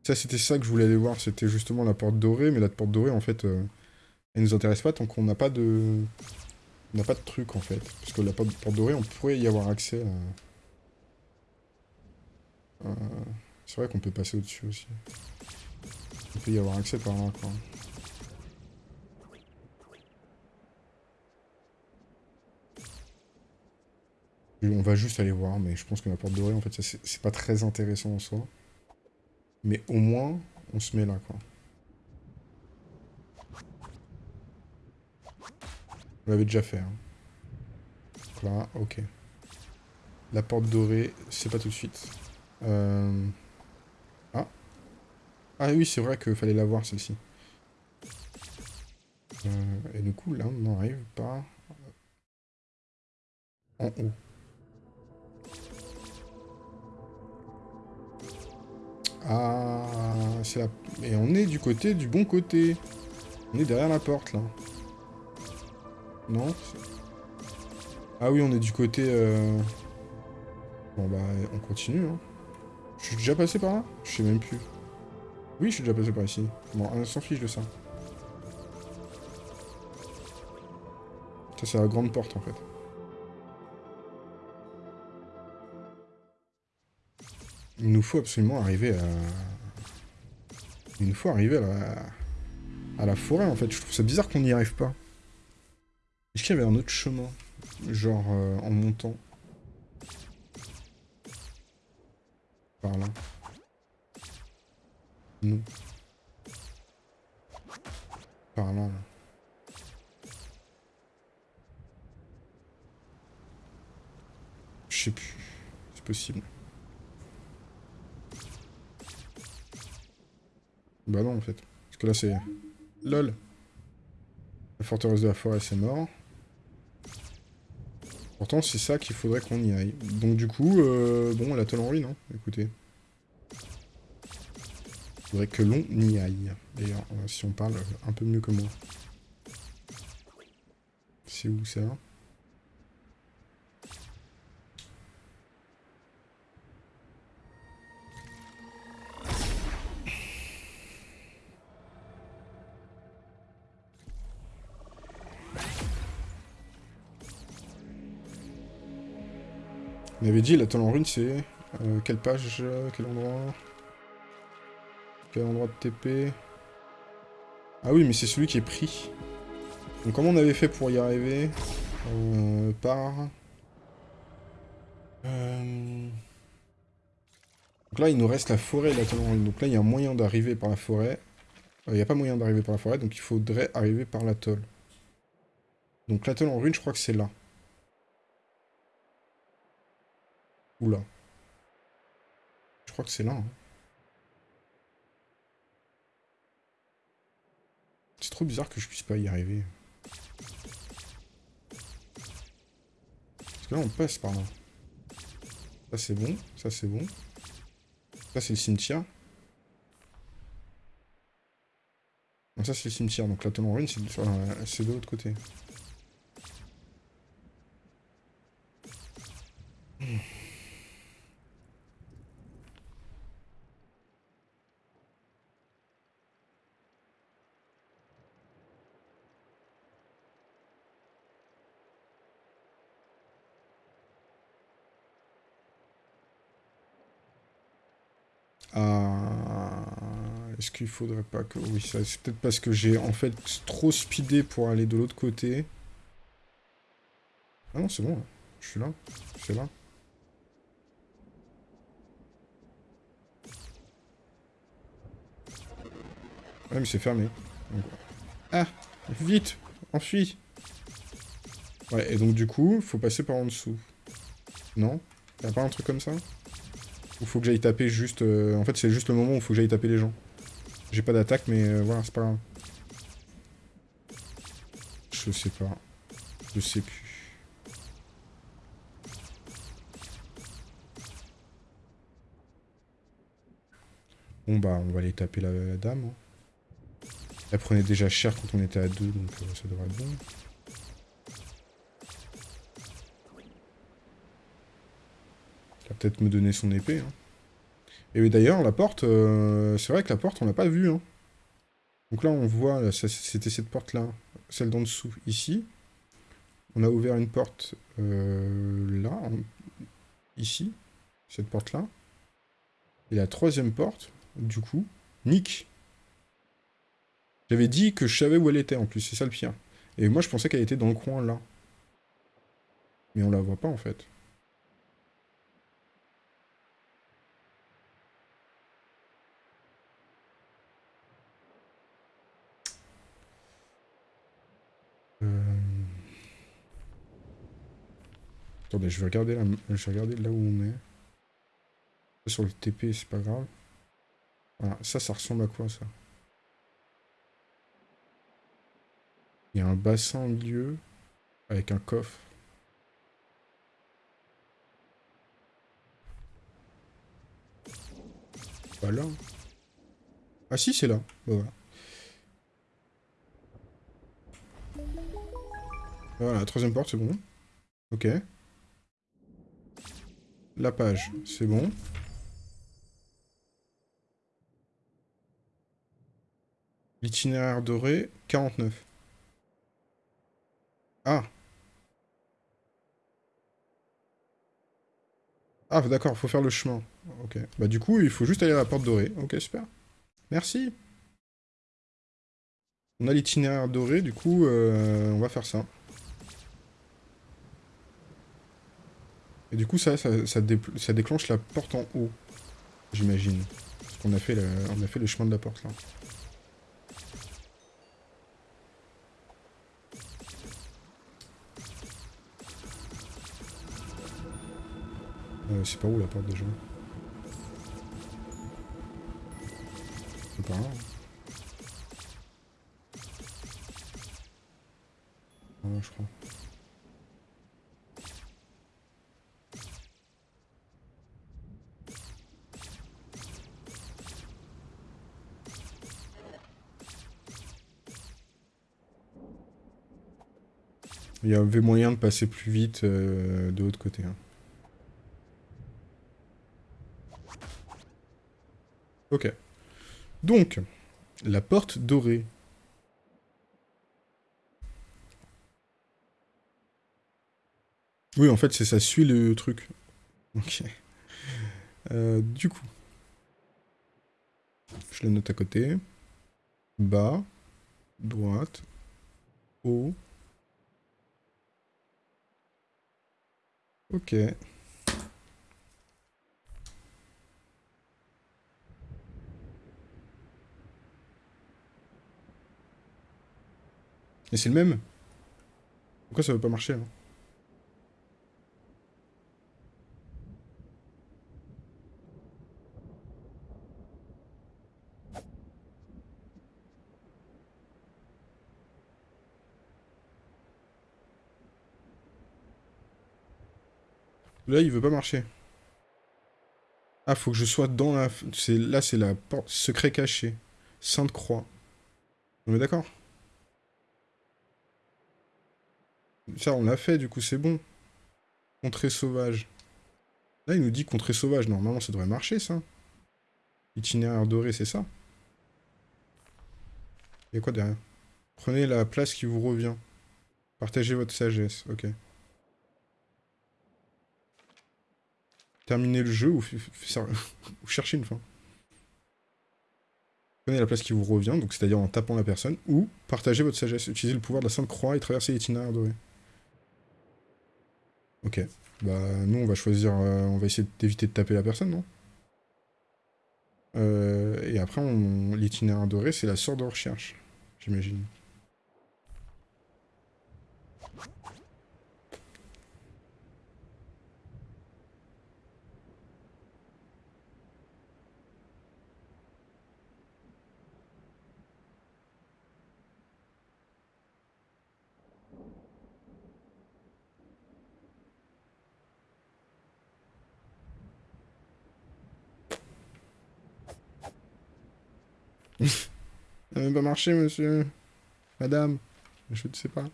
Ça, c'était ça que je voulais aller voir. C'était justement la porte dorée. Mais la porte dorée, en fait, euh, elle nous intéresse pas tant qu'on n'a pas de... On n'a pas de truc, en fait. Parce que la porte, dorée, on pourrait y avoir accès... À... C'est vrai qu'on peut passer au-dessus aussi. Il peut y avoir accès par là, quoi. On va juste aller voir, mais je pense que la porte dorée, en fait, c'est pas très intéressant en soi. Mais au moins, on se met là, quoi. On l'avait déjà fait. Hein. là, ok. La porte dorée, c'est pas tout de suite. Euh... Ah. Ah oui, c'est vrai qu'il fallait la voir, celle-ci. Euh, et du coup, là, on n'arrive pas en haut. Ah, la... Et on est du côté du bon côté. On est derrière la porte, là. Non Ah oui, on est du côté... Euh... Bon, bah, on continue, hein. Je suis déjà passé par là? Je sais même plus. Oui, je suis déjà passé par ici. Bon, on s'en fiche de ça. Ça, c'est la grande porte, en fait. Il nous faut absolument arriver à... Il nous faut arriver à la... à la forêt, en fait. Je trouve ça bizarre qu'on n'y arrive pas. Est-ce qu'il y avait un autre chemin Genre, euh, en montant par là. Non. Par là, là. Je sais plus. C'est possible. Bah non, en fait. Parce que là, c'est... LOL La forteresse de la forêt, c'est mort. Pourtant, c'est ça qu'il faudrait qu'on y aille. Donc du coup, euh, bon, la en ruine, hein, écoutez. Il faudrait que l'on y aille. D'ailleurs, euh, si on parle un peu mieux que moi. C'est où ça? On avait dit, la en rune, c'est... Euh, quelle page Quel endroit? Quel endroit de TP Ah oui, mais c'est celui qui est pris. Donc comment on avait fait pour y arriver? Euh, Par... Euh... Donc là, il nous reste la forêt et en rune. Donc là, il y a un moyen d'arriver par la forêt. Euh, il n'y a pas moyen d'arriver par la forêt, donc il faudrait arriver par l'atoll. Donc l'atoll en rune, je crois que c'est là. Oula. Je crois que c'est là. Hein. C'est trop bizarre que je puisse pas y arriver. Parce que là, on passe par là. Ça, c'est bon. Ça, c'est bon. Ça, c'est le cimetière. ça, c'est le cimetière. Donc la tonne en ruine, c'est de l'autre côté. Hmm. Est-ce qu'il faudrait pas que... Oui, c'est peut-être parce que j'ai en fait trop speedé pour aller de l'autre côté. Ah non, c'est bon. Je suis là. C'est là. Ouais, mais c'est fermé. Ah Vite Enfuis Ouais, et donc du coup, faut passer par en dessous. Non Y'a pas un truc comme ça? Ou faut que j'aille taper juste... Euh, en fait, c'est juste le moment où faut que j'aille taper les gens. J'ai pas d'attaque, mais euh, voilà, c'est pas grave. Je sais pas. Je sais plus. Bon bah, on va aller taper la, dame. Hein. Elle prenait déjà cher quand on était à deux, donc euh, ça devrait être bon. Peut-être me donner son épée. Hein. Et d'ailleurs, la porte, euh, c'est vrai que la porte, on l'a pas vue. Hein. Donc là, on voit, c'était cette porte-là, celle d'en dessous, ici. On a ouvert une porte euh, là, ici, cette porte-là. Et la troisième porte, du coup, Nick. J'avais dit que je savais où elle était en plus, c'est ça le pire. Et moi, je pensais qu'elle était dans le coin là. Mais on la voit pas en fait. Attendez, je vais regarder, là où on est. Sur le TP, c'est pas grave. Voilà, ça, ça ressemble à quoi, ça? Il y a un bassin au milieu, avec un coffre. Pas là. Ah si, c'est là. Bah, voilà. Voilà, la troisième porte, c'est bon. Ok. La page, c'est bon. L'itinéraire doré, 49. Ah Ah, d'accord, faut faire le chemin. Ok. Bah du coup, il faut juste aller à la porte dorée. Ok, super. Merci. On a l'itinéraire doré, du coup, euh, on va faire ça. Du coup, ça, ça, déclenche la porte en haut, j'imagine. Parce qu'on a, fait a fait le chemin de la porte, là. Euh, c'est pas où la porte déjà? C'est pas grave. Il y avait moyen de passer plus vite euh, de l'autre côté. hein. Ok. Donc, la porte dorée. Oui, en fait, c'est ça suit le truc. Ok. Euh, du coup. Je le note à côté. Bas. Droite. Haut. Ok. Et c'est le même? Pourquoi ça veut pas marcher Là, il veut pas marcher. Ah, faut que je sois dans la... Là, c'est la porte... Secret caché. Sainte Croix. On est d'accord? Ça, on l'a fait, du coup, c'est bon. Contrée sauvage. Là, il nous dit contrée sauvage. Normalement, ça devrait marcher, ça. Itinéraire doré, c'est ça Il y a quoi derrière? Prenez la place qui vous revient. Partagez votre sagesse. Ok. Terminer le jeu <laughs> ou, chercher une fin. Prenez la place qui vous revient, donc c'est-à-dire en tapant la personne, ou partagez votre sagesse. Utilisez le pouvoir de la Sainte Croix et traversez l'itinéraire doré. Ok. Bah, nous, on va choisir... euh, on va essayer d'éviter de taper la personne, non? Euh, Et après, l'itinéraire doré, c'est la sorte de recherche, j'imagine. Ça n'a même pas marché, monsieur. Madame. Je ne sais pas.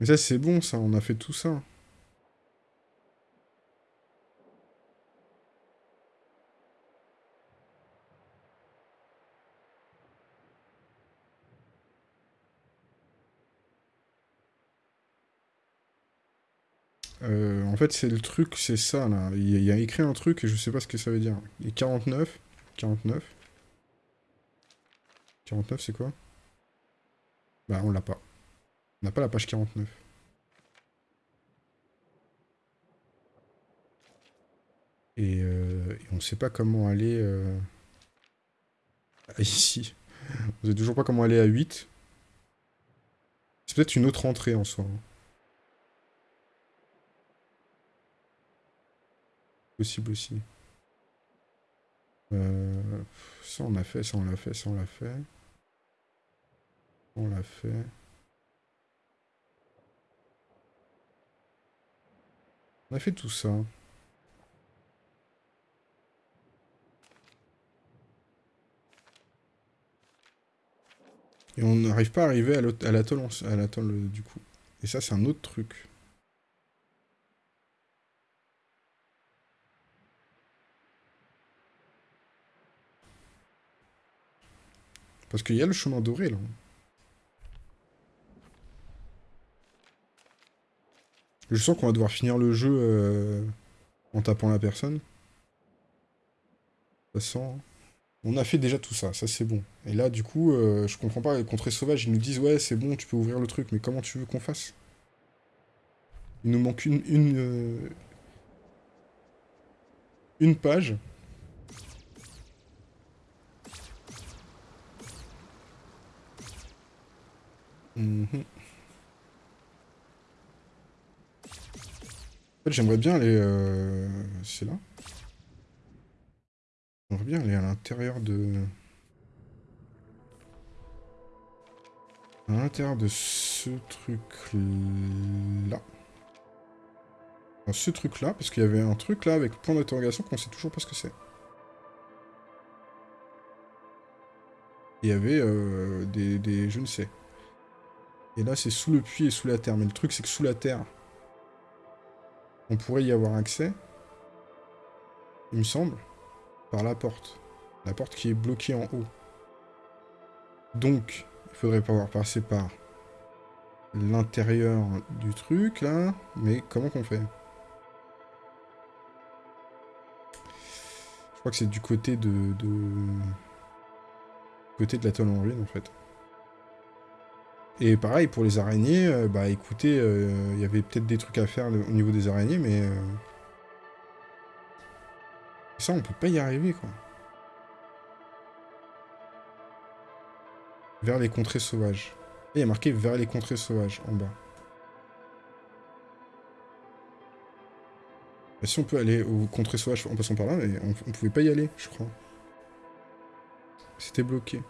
Mais ça, c'est bon, ça. On a fait tout ça. Euh, en fait, c'est le truc, c'est ça, là. Il y, a- écrit un truc et je sais pas ce que ça veut dire. Et 49 49 49, c'est quoi? Bah, on l'a pas. On n'a pas la page 49. Et, euh, et on sait pas comment aller... euh, Ici. On sait toujours pas comment aller à 8. C'est peut-être une autre entrée en soi. hein. Possible aussi. Euh, ça on a fait, ça on l'a fait, ça on l'a fait. On l'a fait. On a fait tout ça. Et on n'arrive pas à arriver à l'atoll, euh, du coup. Et ça c'est un autre truc. Parce qu'il y a le chemin doré là. Je sens qu'on va devoir finir le jeu euh, en tapant la personne. Ça sent. hein. On a fait déjà tout ça, ça c'est bon. Et là, du coup, euh, je comprends pas, les contrées sauvages, ils nous disent ouais, c'est bon, tu peux ouvrir le truc, mais comment tu veux qu'on fasse? Il nous manque une une euh, une page. En fait, j'aimerais bien aller... Euh... C'est là J'aimerais bien aller à l'intérieur de... À l'intérieur de ce truc-là. Ce truc-là, parce qu'il y avait un truc là avec point d'interrogation qu'on sait toujours pas ce que c'est. Il y avait euh, des, des... Je ne sais. Et là, c'est sous le puits et sous la terre. Mais le truc, c'est que sous la terre, on pourrait y avoir accès, il me semble, par la porte. La porte qui est bloquée en haut. Donc, il faudrait pouvoir passer par l'intérieur du truc, là. Mais comment qu'on fait? Je crois que c'est du côté de, Côté de la tonne en ruine, en fait. Et pareil, pour les araignées, euh, bah écoutez, euh, il y avait peut-être des trucs à faire au niveau des araignées, mais... Euh, ça, on peut pas y arriver, quoi. Vers les contrées sauvages. il y a marqué vers les contrées sauvages, en bas. Bah, si on peut aller aux contrées sauvages en passant par là, mais on, on pouvait pas y aller, je crois. C'était bloqué.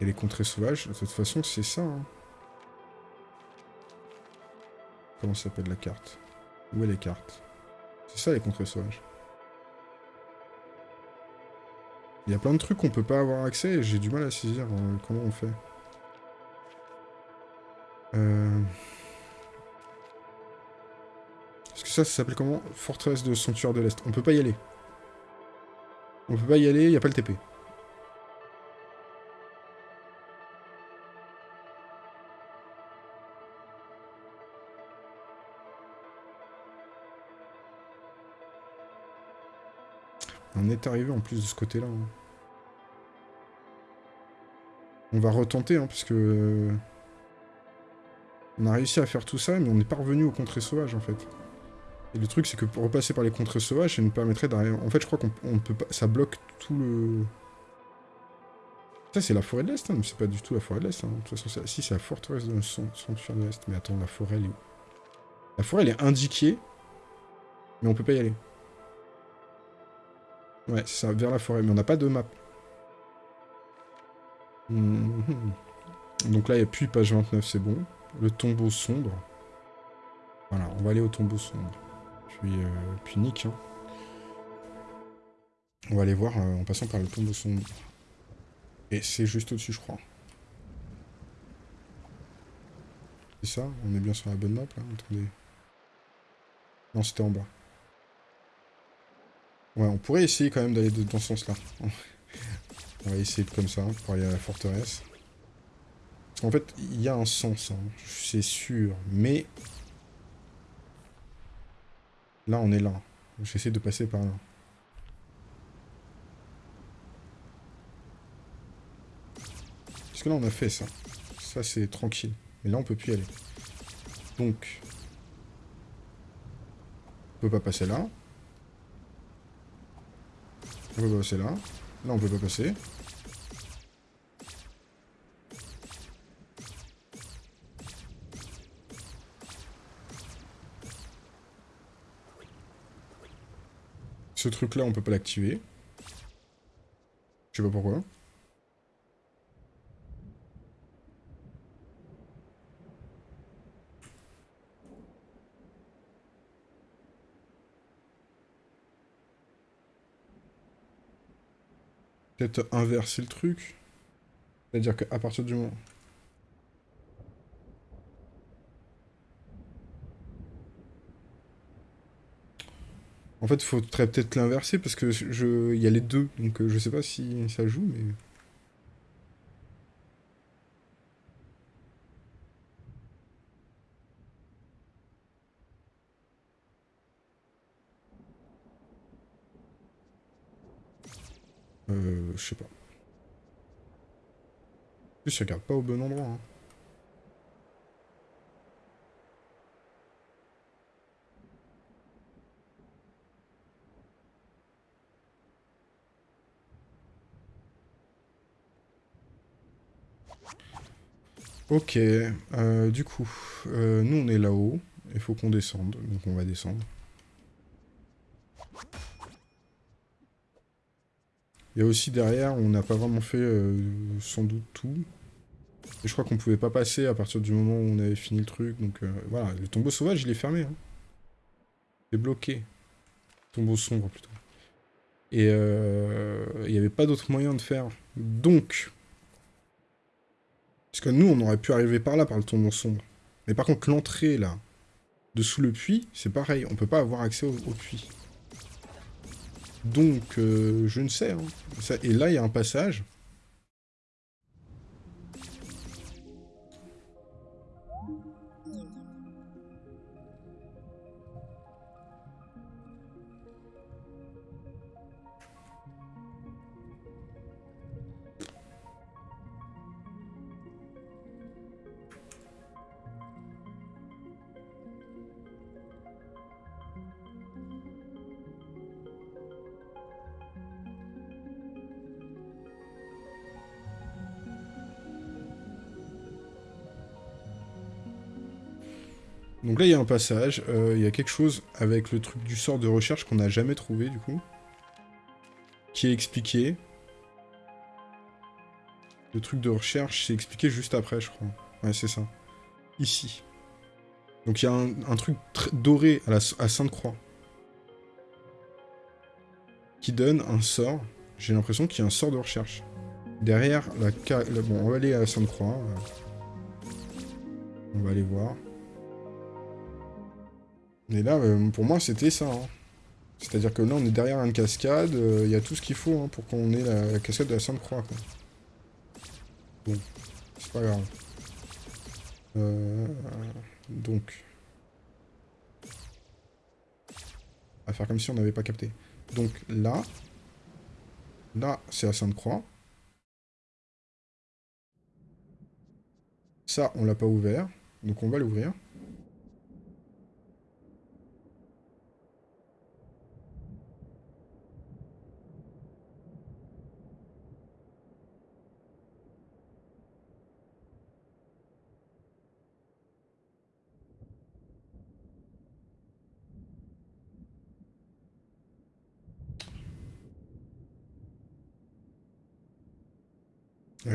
Et les contrées sauvages, de toute façon, c'est ça. Hein. Comment s'appelle la carte? Où est les cartes? C'est ça les contrées sauvages. Il y a plein de trucs qu'on peut pas avoir accès et j'ai du mal à saisir euh, comment on fait. Euh... Est-ce que ça, ça s'appelle comment? Forteresse de Sanctuaire de l'Est. On peut pas y aller. On peut pas y aller, il n'y a pas le TP. On est arrivé en plus de ce côté-là. Hein. On va retenter, hein, puisque... On a réussi à faire tout ça, mais on n'est pas revenu aux contrées sauvages, en fait. Et le truc, c'est que pour repasser par les contrées sauvages, ça nous permettrait d'arriver... En fait, je crois qu'on peut pas... Ça bloque tout le... Ça, c'est la forêt de l'Est, hein, mais c'est pas du tout la forêt de l'Est. De toute façon, si, c'est la forteresse de sanctuaire de l'Est. Mais attends, la forêt, elle est où? La forêt, elle est indiquée, mais on peut pas y aller. Ouais, c'est ça, vers la forêt. Mais on n'a pas de map. Mhm. Donc là, il n'y a plus page 29, c'est bon. Le tombeau sombre. Voilà, on va aller au tombeau sombre. Puis, euh, puis. Hein. On va aller voir euh, en passant par le tombeau sombre. Et c'est juste au-dessus, je crois. C'est ça? On est bien sur la bonne map, là? Attendez. Non, c'était en bas. Ouais, on pourrait essayer quand même d'aller dans ce sens-là. <laughs> On va essayer comme ça, pour aller à la forteresse. Qu'en fait, il y a un sens, hein, c'est sûr. Mais... Là, on est là. J'essaie de passer par là. Parce que là, on a fait ça. Ça, c'est tranquille. Mais là, on peut plus y aller. Donc... On peut pas passer là. On peut pas passer là. Là, on peut pas passer. Ce truc-là, on peut pas l'activer. Je sais pas pourquoi. Peut-être inverser le truc. C'est-à-dire qu'à partir du moment... En fait, faudrait peut-être l'inverser parce que je... il y a les deux, donc euh, je sais pas si ça joue, mais... Euh, je sais pas. En plus, je regarde pas au bon endroit. Hein. Ok, euh, du coup, euh, nous on est là-haut, il faut qu'on descende, donc on va descendre. Il y a aussi derrière, on n'a pas vraiment fait euh, sans doute tout. Et je crois qu'on pouvait pas passer à partir du moment où on avait fini le truc, donc voilà, le tombeau sauvage il est fermé. Hein. Il est bloqué. Tombeau sombre plutôt. Et il n'y avait pas d'autre moyen de faire. Donc, parce que nous, on aurait pu arriver par là, par le tombeau sombre. Mais par contre, l'entrée, là, dessous le puits, c'est pareil. On peut pas avoir accès au, puits. Donc, euh, je ne sais. Hein. et là, il y a un passage. Là, il y a un passage. Euh, il y a quelque chose avec le truc du sort de recherche qu'on n'a jamais trouvé, du coup. Qui est expliqué. Le truc de recherche, c'est expliqué juste après, je crois. Ouais, c'est ça. Ici. Donc il y a un, truc doré à, la, Sainte-Croix. Qui donne un sort. J'ai l'impression qu'il y a un sort de recherche. Derrière la... Bon, on va aller à Sainte-Croix. On va aller voir. Et là, euh, pour moi, c'était ça. Hein. C'est-à-dire que là, on est derrière une cascade, euh, il y a tout ce qu'il faut hein, pour qu'on ait la, cascade de la Sainte-Croix. Bon, c'est pas grave. Euh, donc. On va faire comme si on n'avait pas capté. Donc là, là, c'est la Sainte-Croix. Ça, on l'a pas ouvert, donc on va l'ouvrir.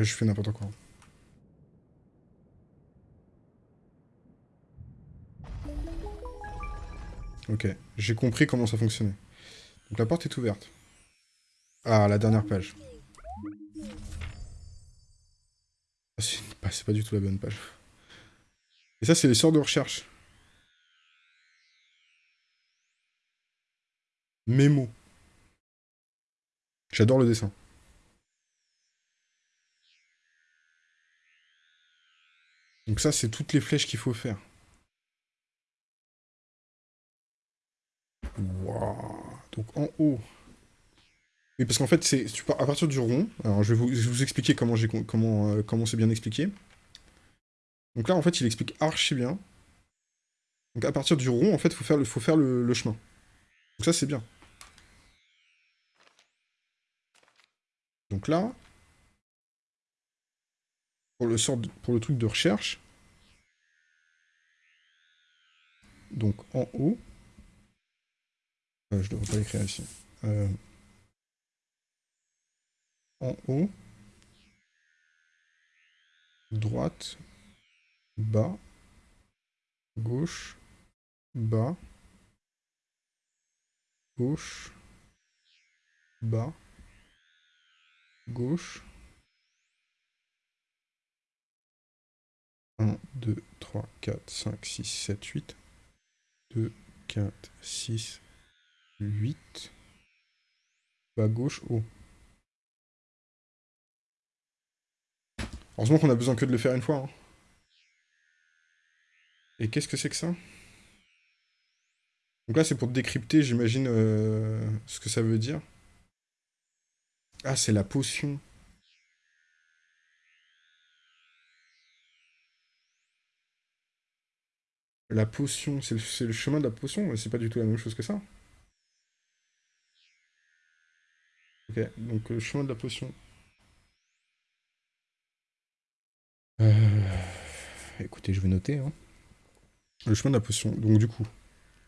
Je fais n'importe quoi. Ok, j'ai compris comment ça fonctionnait. Donc la porte est ouverte. Ah, la dernière page. Ah, c'est pas du tout la bonne page. Et ça, c'est les sorts de recherche. Mémo. J'adore le dessin. Donc ça, c'est toutes les flèches qu'il faut faire. Donc en haut. Oui, parce qu'en fait, c'est à partir du rond. Alors, je vais vous, expliquer comment j'ai comment euh, comment c'est bien expliqué. Donc là, en fait, il explique archi bien. Donc à partir du rond, en fait, faut faire le faut faire le, chemin. Donc ça, c'est bien. Donc là, pour le, sort pour le truc de recherche. Donc en haut. Euh, je devrais pas l'écrire ici. Euh, en haut. Droite. Bas. Gauche. Bas. Gauche. Bas. Gauche. 1, 2, 3, 4, 5, 6, 7, 8. 2, 4, 6, 8. Bas gauche, haut. Heureusement qu'on a besoin que de le faire une fois. Hein. Et qu'est-ce que c'est que ça? Donc là, c'est pour décrypter, j'imagine, euh, ce que ça veut dire. Ah, c'est la potion. La potion, c'est le, chemin de la potion, mais c'est pas du tout la même chose que ça. Ok, donc le chemin de la potion. écoutez, je vais noter. Hein. Le chemin de la potion. Donc du coup,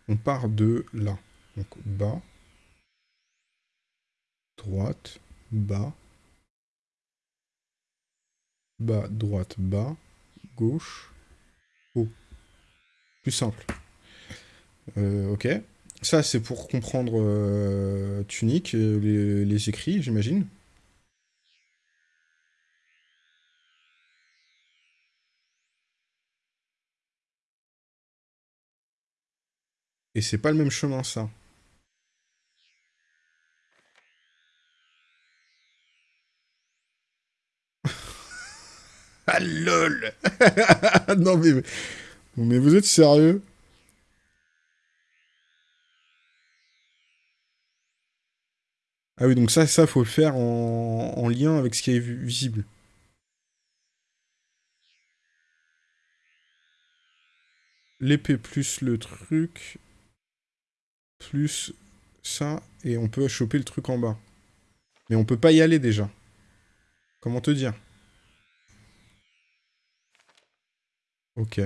on part de là. Donc bas, droite, bas, bas, droite, bas, gauche, haut. Plus simple. Euh, ok. Ça, c'est pour comprendre euh, Tunique, euh, les écrits, j'imagine. Et c'est pas le même chemin, ça. <laughs> ah lol <laughs> Non mais... Mais vous êtes sérieux? Ah oui, donc ça, ça, faut le faire en, en lien avec ce qui est visible. L'épée plus le truc plus ça, et on peut choper le truc en bas. Mais on peut pas y aller déjà. Comment te dire? Ok.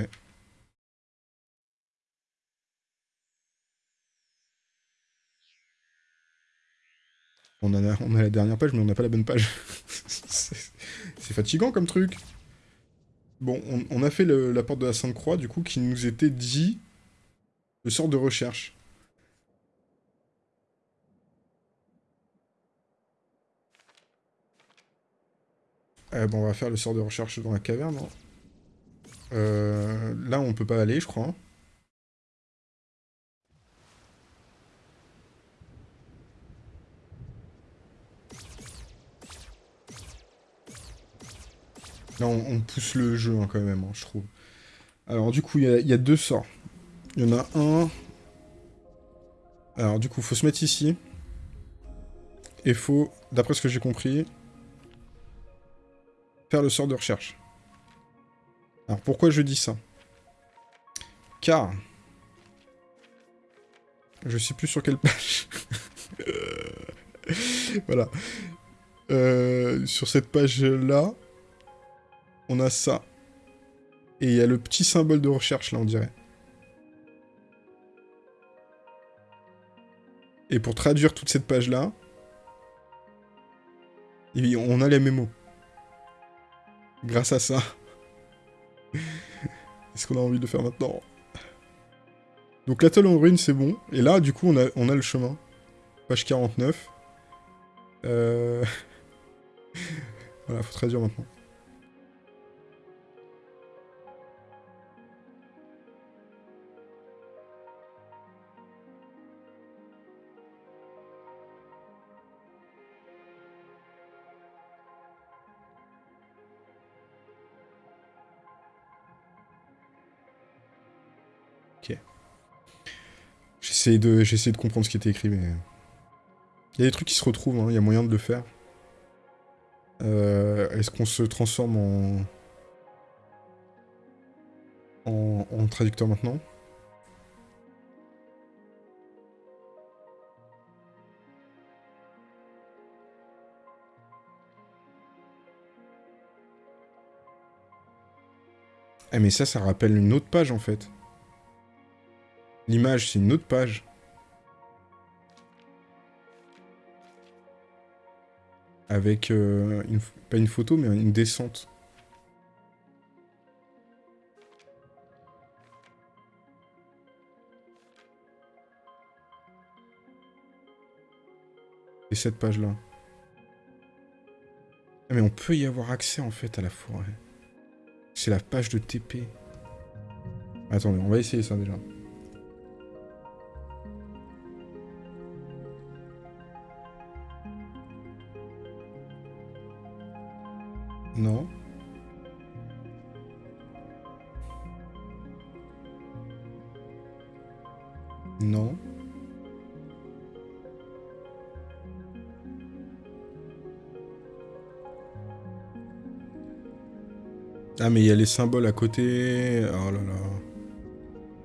On a, la dernière page, mais on n'a pas la bonne page. <laughs> C'est fatigant comme truc. Bon, on, a fait la porte de la Sainte-Croix, du coup, qui nous était dit le sort de recherche. Eh bon, on va faire le sort de recherche dans la caverne. Hein. Euh, là, on peut pas aller, je crois. Là, on, pousse le jeu hein, quand même, hein, je trouve. Alors, du coup, il y, a deux sorts. Il y en a un... Alors, du coup, faut se mettre ici. Et faut, d'après ce que j'ai compris, faire le sort de recherche. Alors pourquoi je dis ça? Car... Je sais plus sur quelle page. <laughs> voilà. Euh, sur cette page-là, on a ça. Et il y a le petit symbole de recherche, là, on dirait. Et pour traduire toute cette page-là, on a les mémos grâce à ça. <laughs> Est-ce qu'on a envie de faire maintenant Donc l'atoll en ruine, c'est bon. Et là, du coup, on a, on a le chemin. Page 49. Euh... <laughs> voilà, faut traduire maintenant. J'essaie de, de comprendre ce qui était écrit, mais... Il y a des trucs qui se retrouvent, hein, il y a moyen de le faire. Euh, est-ce qu'on se transforme en... en... traducteur maintenant? Eh mais ça, ça rappelle une autre page en fait. L'image, c'est une autre page. Avec, euh, pas une photo, mais une descente. Et cette page-là. Ah, mais on peut y avoir accès, en fait, à la forêt. C'est la page de TP. Attendez, on va essayer ça, déjà. Non. Non. Ah mais il y a les symboles à côté. Oh là là.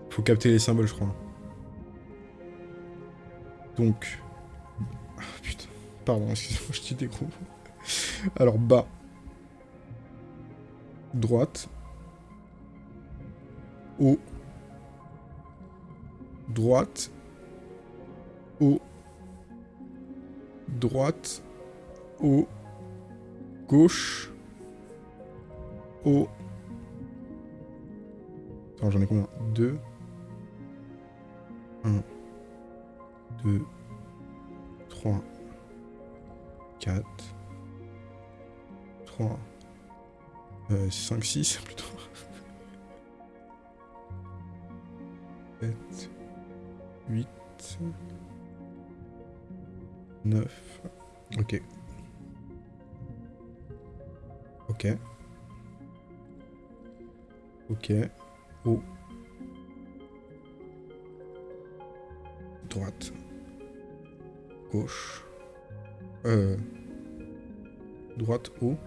Faut capter les symboles je crois. Donc. Ah putain. Pardon, <laughs> excusez-moi, je gros Alors bas droite. haut, droite, haut, droite, haut, gauche, haut. Attends, j'en ai combien? 2, 1, 2, 3, 4, 3, 5, 6 <laughs> plutôt. 7, 8, 9. Ok. Ok. Ok. Oh. Droite. Gauche. Euh. Droite, haut.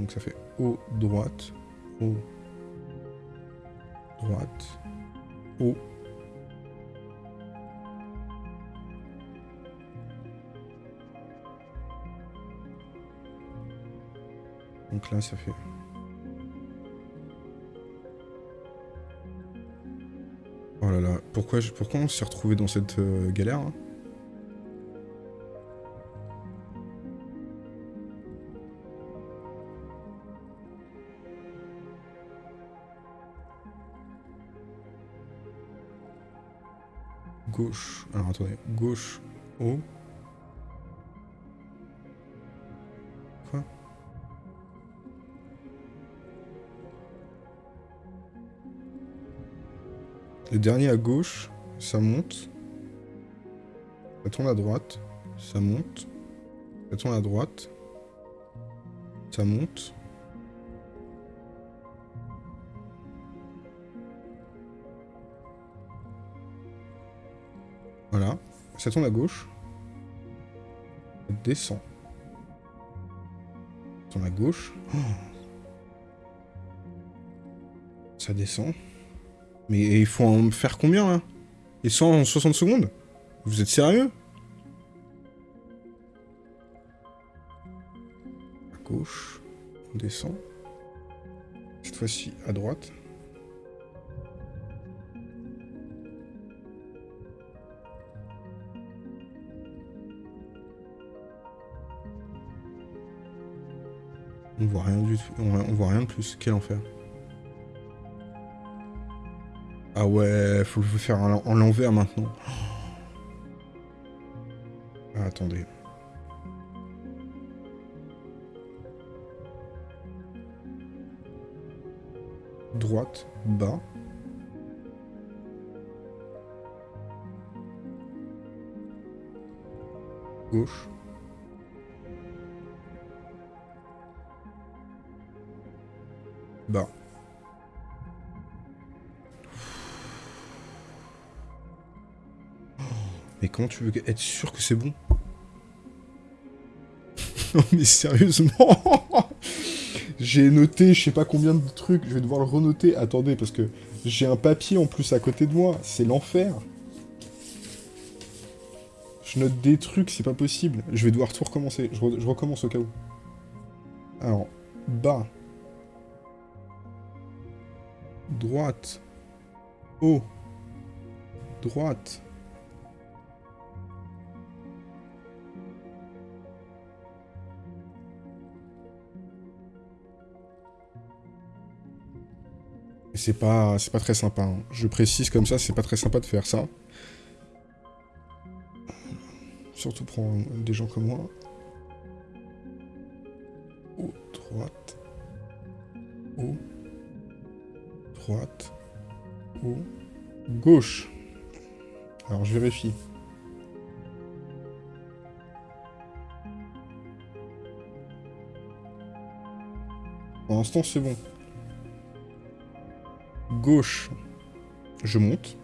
Donc ça fait haut, droite, haut, droite, haut. Donc là, ça fait... Oh là là, pourquoi, pourquoi on s'est retrouvé dans cette euh, galère hein? Gauche... Alors attendez, gauche, haut... Quoi? Le dernier à gauche, ça monte. Ça tourne à droite. Ça monte. Ça tourne à droite. Ça monte. Voilà. Ça tourne à gauche. Ça descend. Ça tourne à gauche. Oh. Ça descend. Mais il faut en faire combien, là? Et 160 secondes? Vous êtes sérieux? À gauche. On descend. Cette fois-ci, à droite. Voit rien du tout. On voit rien de plus. Quel enfer. Ah ouais, faut le faire en l'envers maintenant. Ah, attendez. Droite, bas. Gauche. Comment tu veux être sûr que c'est bon <laughs> Non mais sérieusement <laughs> J'ai noté je sais pas combien de trucs, je vais devoir le renoter. Attendez, parce que j'ai un papier en plus à côté de moi, c'est l'enfer. Je note des trucs, c'est pas possible. Je vais devoir tout recommencer, je, recommence au cas où. Alors, bas. Droite. Haut. Droite. C'est pas, pas très sympa. Hein. Je précise comme ça, c'est pas très sympa de faire ça. Surtout pour des gens comme moi. Haut, droite. Haut. Droite. Haut. Gauche. Alors je vérifie. Pour l'instant c'est bon gauche, je monte.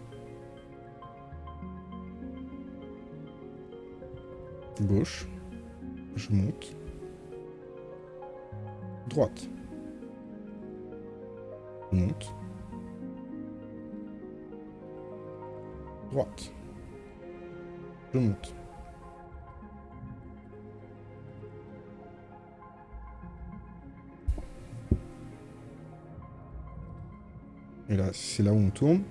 Gauche, je monte. Droite. Monte. Droite. Je monte. Et là, c'est là où on tourne.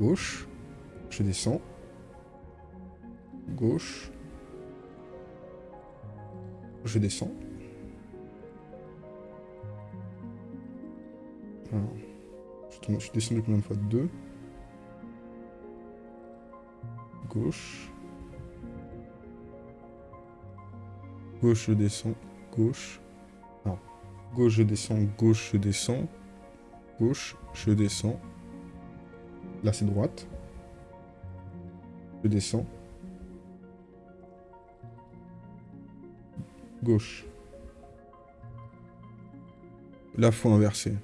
Gauche. Je descends. Gauche. Je descends. Alors, je, tourne, je descends combien de fois? Deux. Gauche. Gauche, je descends. Gauche. Non. Gauche, je descends. Gauche, je descends. Gauche, je descends. Là, c'est droite. Je descends. Gauche. Là, faut inverser.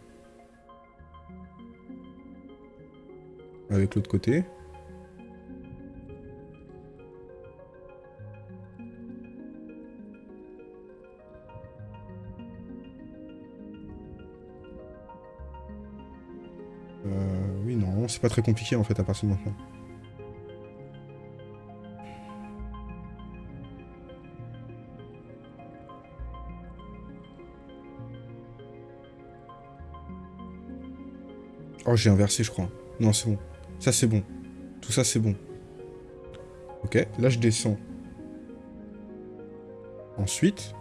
Avec l'autre côté. Très compliqué en fait à partir de maintenant. Oh, j'ai inversé, je crois. Non, c'est bon. Ça, c'est bon. Tout ça, c'est bon. Ok, là, je descends. Ensuite,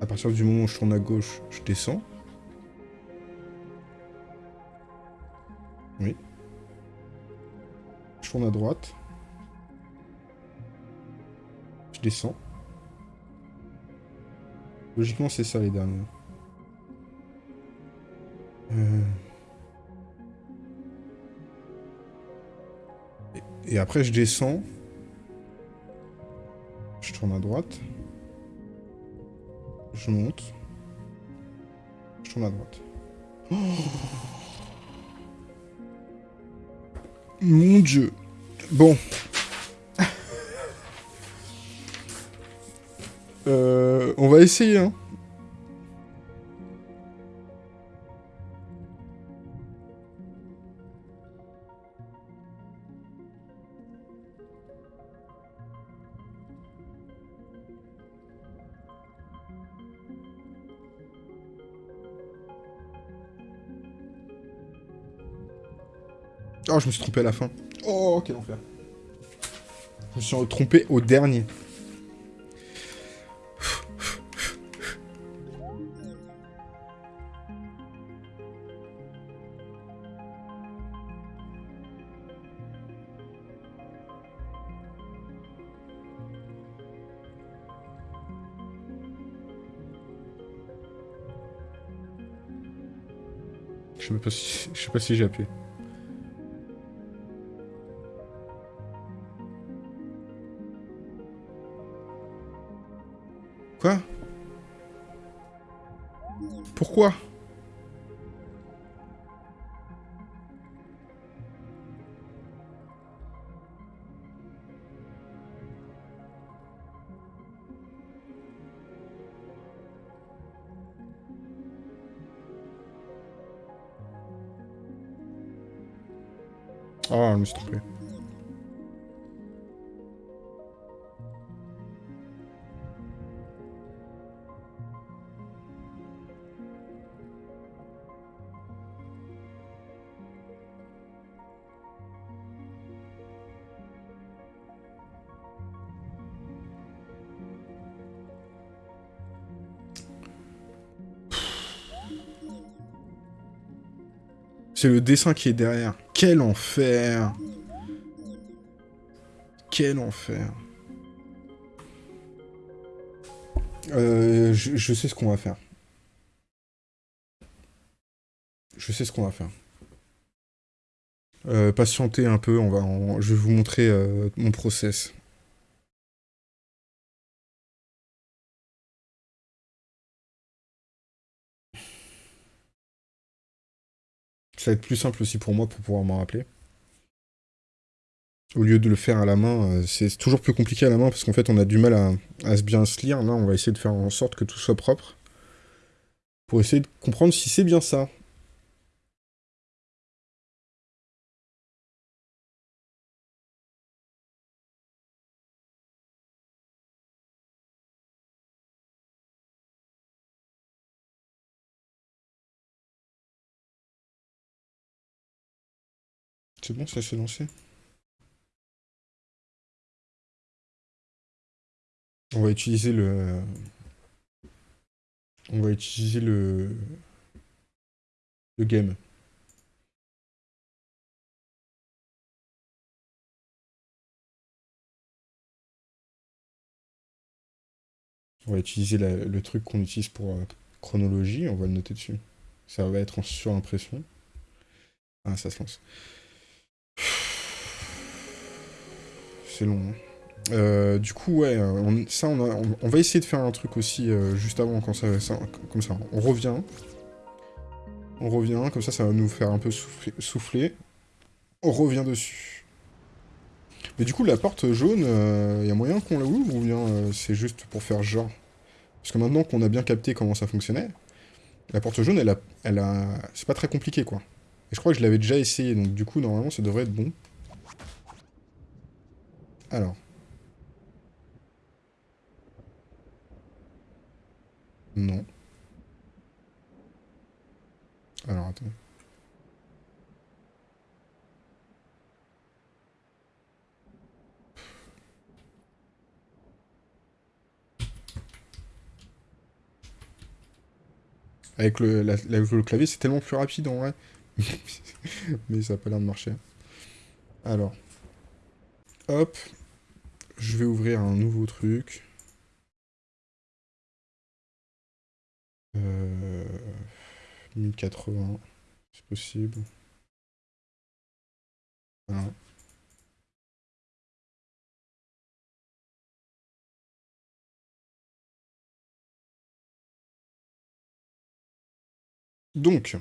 à partir du moment où je tourne à gauche, je descends. Oui. Je tourne à droite. Je descends. Logiquement, c'est ça les derniers. Euh. Et, après, je descends. Je tourne à droite. Je monte. Je tourne à droite. Mon dieu. Bon. <laughs> Euh, on va essayer, hein. Oh, je me suis trompé à la fin. Oh, quel enfer. Je me suis trompé au dernier. Je sais pas si, je sais pas si j'ai appuyé. C'est le dessin qui est derrière. Quel enfer Quel enfer euh, je, sais ce qu'on va faire. Je sais ce qu'on va faire. Euh, patientez un peu, on va je vais vous montrer euh, mon process. Ça va être plus simple aussi pour moi pour pouvoir m'en rappeler. Au lieu de le faire à la main, euh, c'est toujours plus compliqué à la main parce qu'en fait on a du mal à, à bien se lire. Là on va essayer de faire en sorte que tout soit propre. Pour essayer de comprendre si c'est bien ça. C'est bon, ça s'est lancé On va utiliser le... On va utiliser le... Le game. On va utiliser le truc qu'on utilise pour euh, chronologie, on va le noter dessus. Ça va être en surimpression. Ah, ça se lance. C'est long. Hein. Euh, du coup, ouais, on, ça, on, va essayer de faire un truc aussi euh, juste avant, quand ça, comme ça. On revient. On revient, comme ça, ça va nous faire un peu souffler. On revient dessus. Mais du coup, la porte jaune, il euh, y a moyen qu'on la ouvre ou bien c'est juste pour faire genre? Parce que maintenant qu'on a bien capté comment ça fonctionnait, la porte jaune, elle a... Elle a... C'est pas très compliqué, quoi. Je crois que je l'avais déjà essayé, donc du coup, normalement, ça devrait être bon. Alors. Non. Alors, attends. Avec le, le clavier, c'est tellement plus rapide en vrai. <laughs> Mais ça n'a pas l'air de marcher. Alors. Hop. Je vais ouvrir un nouveau truc. Euh, 1080, c'est possible. Voilà. Donc,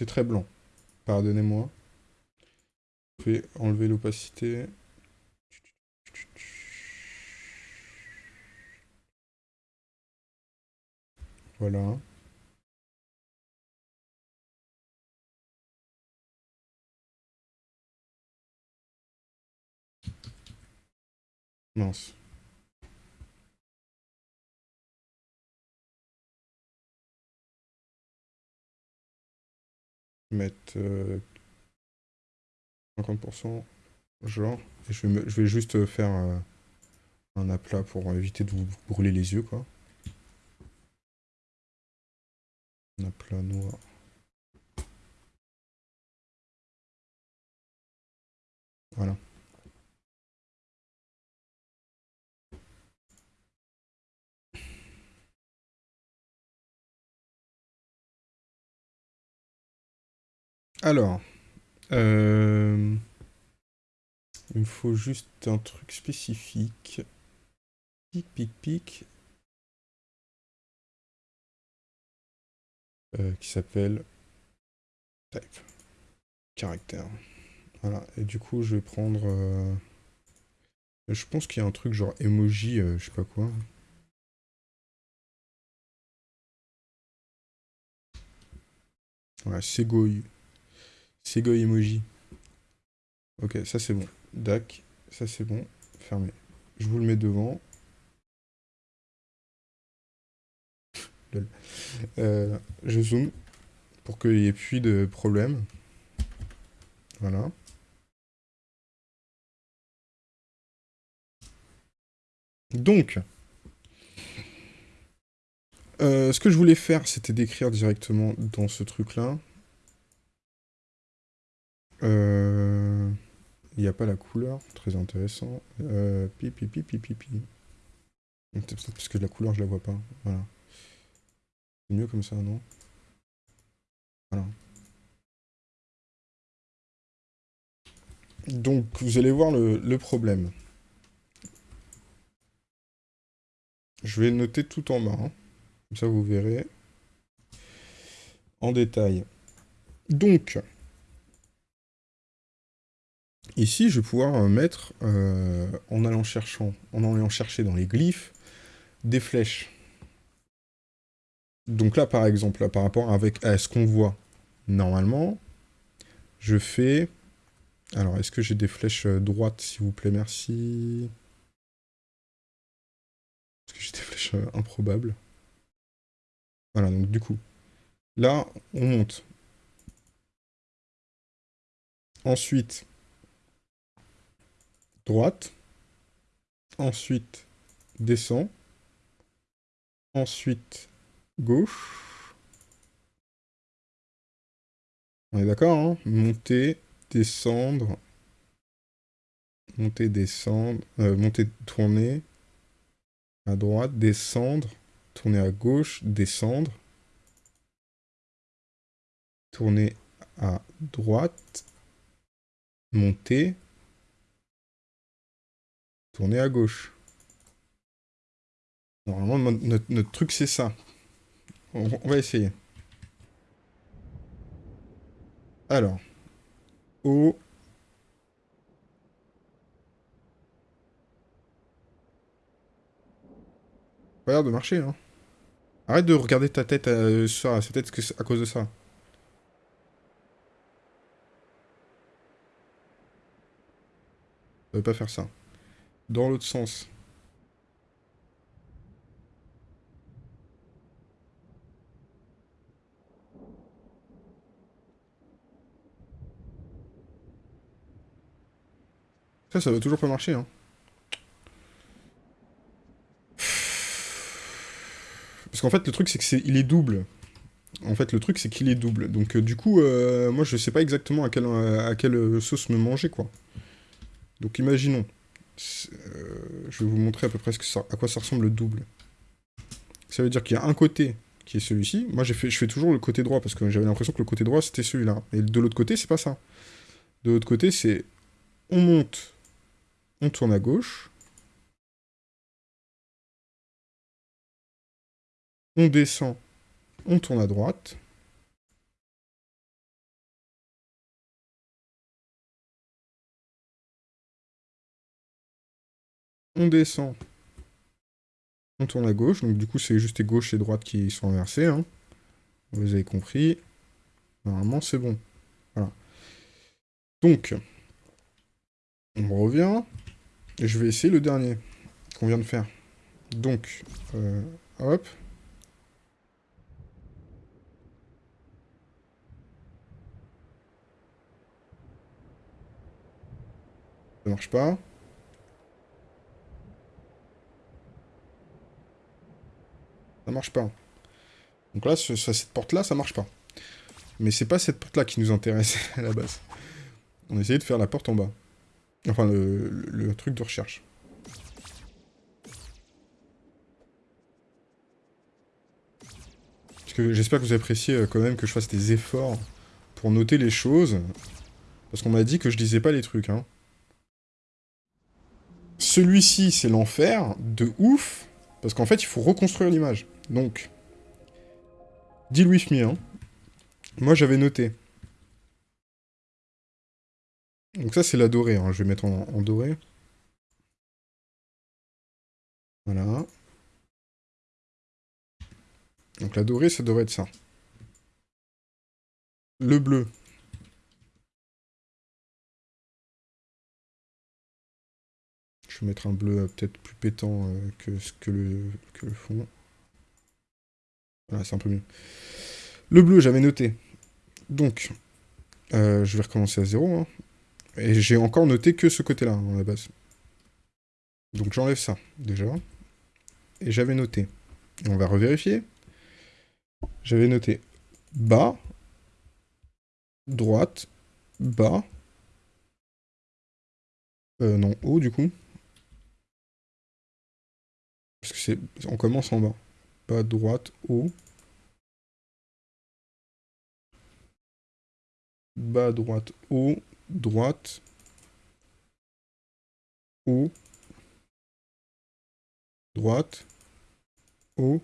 C'est très blanc. Pardonnez-moi. Je vais enlever l'opacité. Voilà. Mince. Mettre 50%, euh, genre, et je vais, je vais juste faire un aplat pour éviter de vous brûler les yeux, quoi. Un aplat noir. Voilà. Alors, euh, il me faut juste un truc spécifique. Pic, pic, pic. Euh, qui s'appelle type. Caractère. Voilà, et du coup, je vais prendre... Euh, je pense qu'il y a un truc genre emoji, je sais pas quoi. Voilà, Segoi. Sego emoji. Ok, ça c'est bon. Dac, ça c'est bon. Fermé. Je vous le mets devant. <laughs> Euh, je zoome pour qu'il n'y ait plus de problème. Voilà. Donc, euh, ce que je voulais faire, c'était d'écrire directement dans ce truc-là. Euh, il n'y a pas la couleur, très intéressant. Euh, pi, pi, pi, pi, parce que la couleur, je la vois pas. Voilà. C'est mieux comme ça, non? Voilà. Donc, vous allez voir le, le problème. Je vais noter tout en bas. Hein. Comme ça, vous verrez en détail. Donc, Ici, je vais pouvoir mettre, en, allant cherchant, en allant chercher dans les glyphes, des flèches. Donc là, par exemple, par rapport avec, à ce qu'on voit, normalement, je fais... Alors, est-ce que j'ai des flèches droites, s'il vous plaît? Merci. Est-ce que j'ai des flèches improbables? Voilà, donc du coup, là, on monte. Ensuite, droite. Ensuite, descend. Ensuite, gauche. On est d'accord, hein? Monter, descendre. Monter, descendre. Euh, monter, tourner. À droite, descendre. Tourner à gauche, descendre. Tourner à droite. Monter. Tourner à gauche. Normalement, notre, truc, c'est ça. On, va essayer. Alors. O. Pas l'air de marcher, hein. Arrête de regarder ta tête euh, ça. C'est peut-être à cause de ça. Ça veut pas faire ça. Dans l'autre sens. Ça, ça va toujours pas marcher, hein. Parce qu'en fait, le truc, c'est qu'il est, double. En fait, le truc, c'est qu'il est double. Donc, euh, du coup, euh, moi, je sais pas exactement à quelle, à quelle sauce me manger, quoi. Donc, imaginons. Euh, je vais vous montrer à peu près à quoi ça ressemble le double. Ça veut dire qu'il y a un côté qui est celui-ci. Moi, je fais toujours le côté droit, parce que j'avais l'impression que le côté droit, c'était celui-là. Et de l'autre côté, c'est pas ça. De l'autre côté, c'est... On monte on tourne à gauche. On descend, on tourne à droite. On descend, on tourne à gauche. Donc du coup, c'est juste les gauche et droite qui sont inversées. Hein. Vous avez compris. Normalement, c'est bon. Voilà. Donc, on revient. Et je vais essayer le dernier qu'on vient de faire. Donc, euh, hop. Ça marche pas. Ça marche pas. Donc là, cette porte-là, ça marche pas. Mais c'est pas cette porte-là qui nous intéresse <laughs> à la base. On essaye de faire la porte en bas. Enfin, le, truc de recherche. Parce que j'espère que vous appréciez euh, quand même que je fasse des efforts pour noter les choses. Parce qu'on m'a dit que je disais pas les trucs, hein. Celui-ci, c'est l'enfer, de ouf, parce qu'en fait, il faut reconstruire l'image. Donc, dis Louis hein. Moi, j'avais noté. Donc ça, c'est la dorée. Hein. Je vais mettre en, doré. Voilà. Donc la dorée, ça devrait être ça. Le bleu. Je vais mettre un bleu euh, peut-être plus pétant euh, que, le, que le fond. C'est un peu mieux. Le bleu, j'avais noté. Donc, euh, je vais recommencer à zéro. Hein. Et j'ai encore noté que ce côté-là, hein, à la base. Donc j'enlève ça, déjà. Et j'avais noté. On va revérifier. J'avais noté bas, droite, bas. Euh, non, haut du coup. Parce que c'est... On commence en bas. Bas, droite, haut. Bas, droite, haut droite, haut, droite, haut,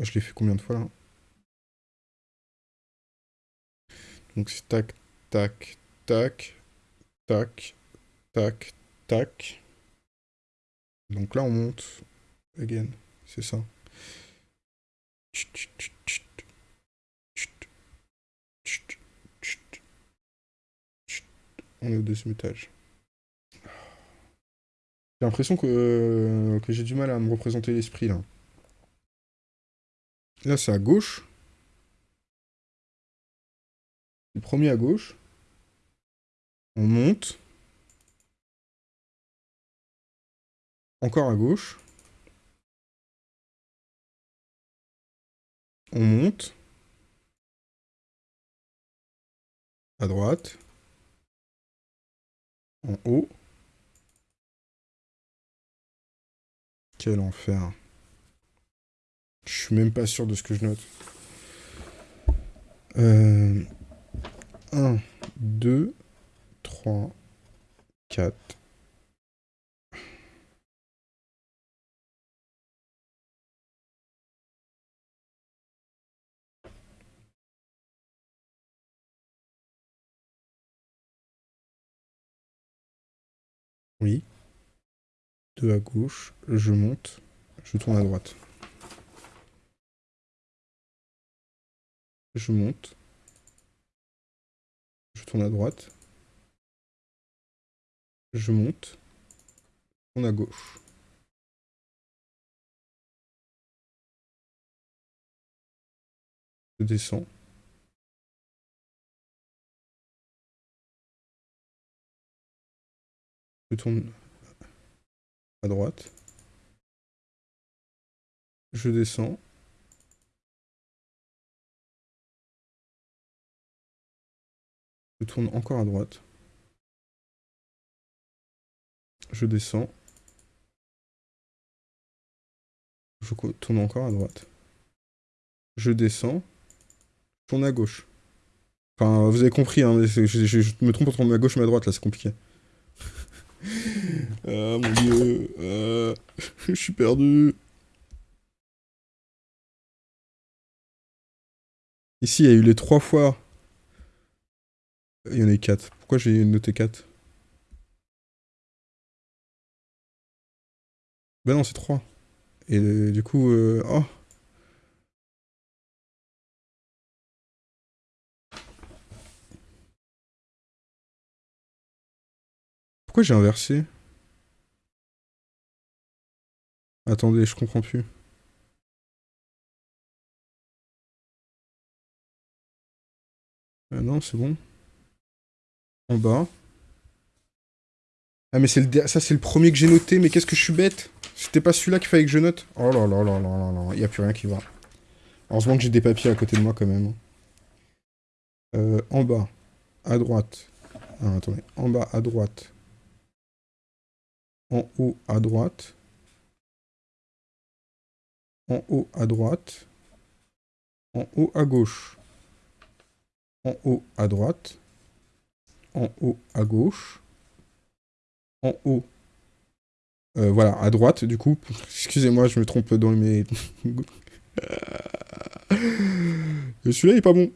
je l'ai fait combien de fois là? Donc c'est tac, tac, tac, tac, tac, tac. Donc là on monte. Again, c'est ça. On est au deuxième étage. J'ai l'impression que, que j'ai du mal à me représenter l'esprit là. Là c'est à gauche. Le premier à gauche. On monte. Encore à gauche. On monte. À droite. En haut. Quel enfer. Je suis même pas sûr de ce que je note. Euh... 1, 2, 3, 4. Oui. 2 à gauche, je monte, je tourne à droite. Je monte. Je tourne à droite. Je monte. Tourne à gauche. Je descends. Je tourne à droite. Je descends. Je tourne encore à droite. Je descends. Je tourne encore à droite. Je descends. Je tourne à gauche. Enfin, vous avez compris, hein, je, me trompe entre ma gauche et ma droite, là, c'est compliqué. <laughs> ah, mon dieu. Ah, <laughs> je suis perdu. Ici, il y a eu les trois fois il y en a 4. Pourquoi j'ai noté 4 Bah non, c'est 3. Et euh, du coup... Euh... Oh Pourquoi j'ai inversé? Attendez, je comprends plus. Euh, non, c'est bon. En bas. Ah mais c'est le ça c'est le premier que j'ai noté, mais qu'est-ce que je suis bête? C'était pas celui-là qu'il fallait que je note? Oh là là là là là là, il n'y a plus rien qui va. Heureusement que j'ai des papiers à côté de moi quand même. Euh, en bas, à droite. Ah, attendez, en bas à droite. En haut à droite. En haut à droite. En haut à gauche. En haut à droite en haut à gauche, en haut, euh, voilà, à droite, du coup. Excusez-moi, je me trompe dans mes... <laughs> Celui-là, il est pas bon.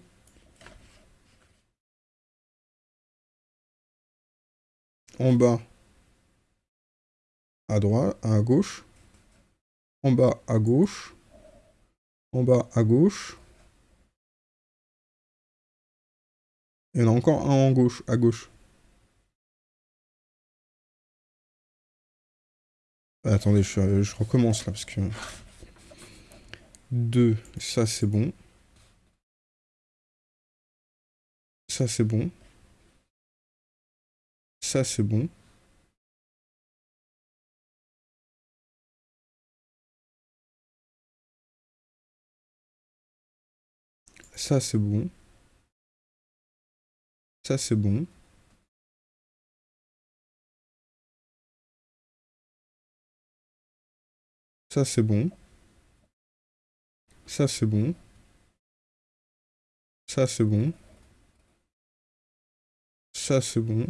En bas, à droite, à gauche. En bas, à gauche. En bas, à gauche. Il y en a encore un en gauche, à gauche. Attendez, je, je, recommence là, parce que... 2, ça c'est bon. Ça c'est bon. Ça c'est bon. Ça c'est bon. Ça, c'est bon. Ça, c'est bon. Ça, c'est bon. Ça, c'est bon. Ça, c'est bon.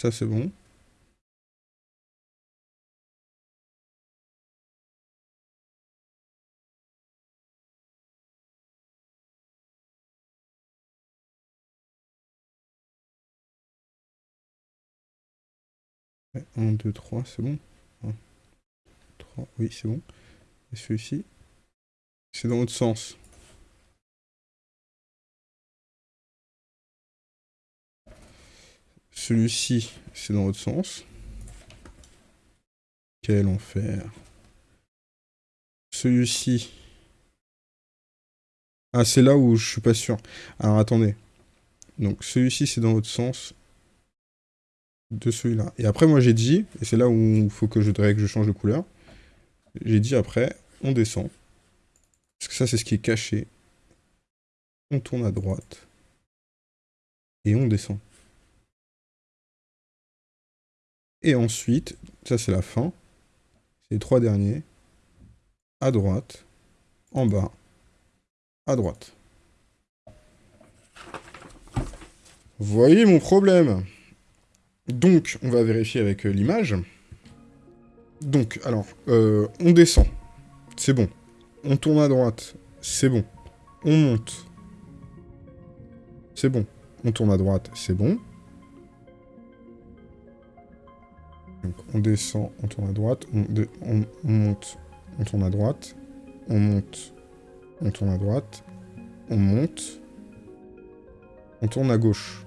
Ça, c'est bon. 1, 2, 3, c'est bon. 1, 3, oui, c'est bon. Et celui-ci, c'est dans l'autre sens. Celui-ci, c'est dans l'autre sens. Quel enfer. Celui-ci. Ah, c'est là où je suis pas sûr. Alors, attendez. Donc, celui-ci, c'est dans l'autre sens de celui-là. Et après, moi, j'ai dit, et c'est là où il faut que je, que je change de couleur, j'ai dit après, on descend. Parce que ça, c'est ce qui est caché. On tourne à droite. Et on descend. Et ensuite, ça c'est la fin. Les trois derniers. À droite. En bas. À droite. Voyez mon problème donc, on va vérifier avec euh, l'image. Donc, alors, euh, on descend. C'est bon. On tourne à droite. C'est bon. On monte. C'est bon. On tourne à droite. C'est bon. On descend, on tourne à droite. On monte, on tourne à droite. On monte, on tourne à droite. On monte. On tourne à gauche.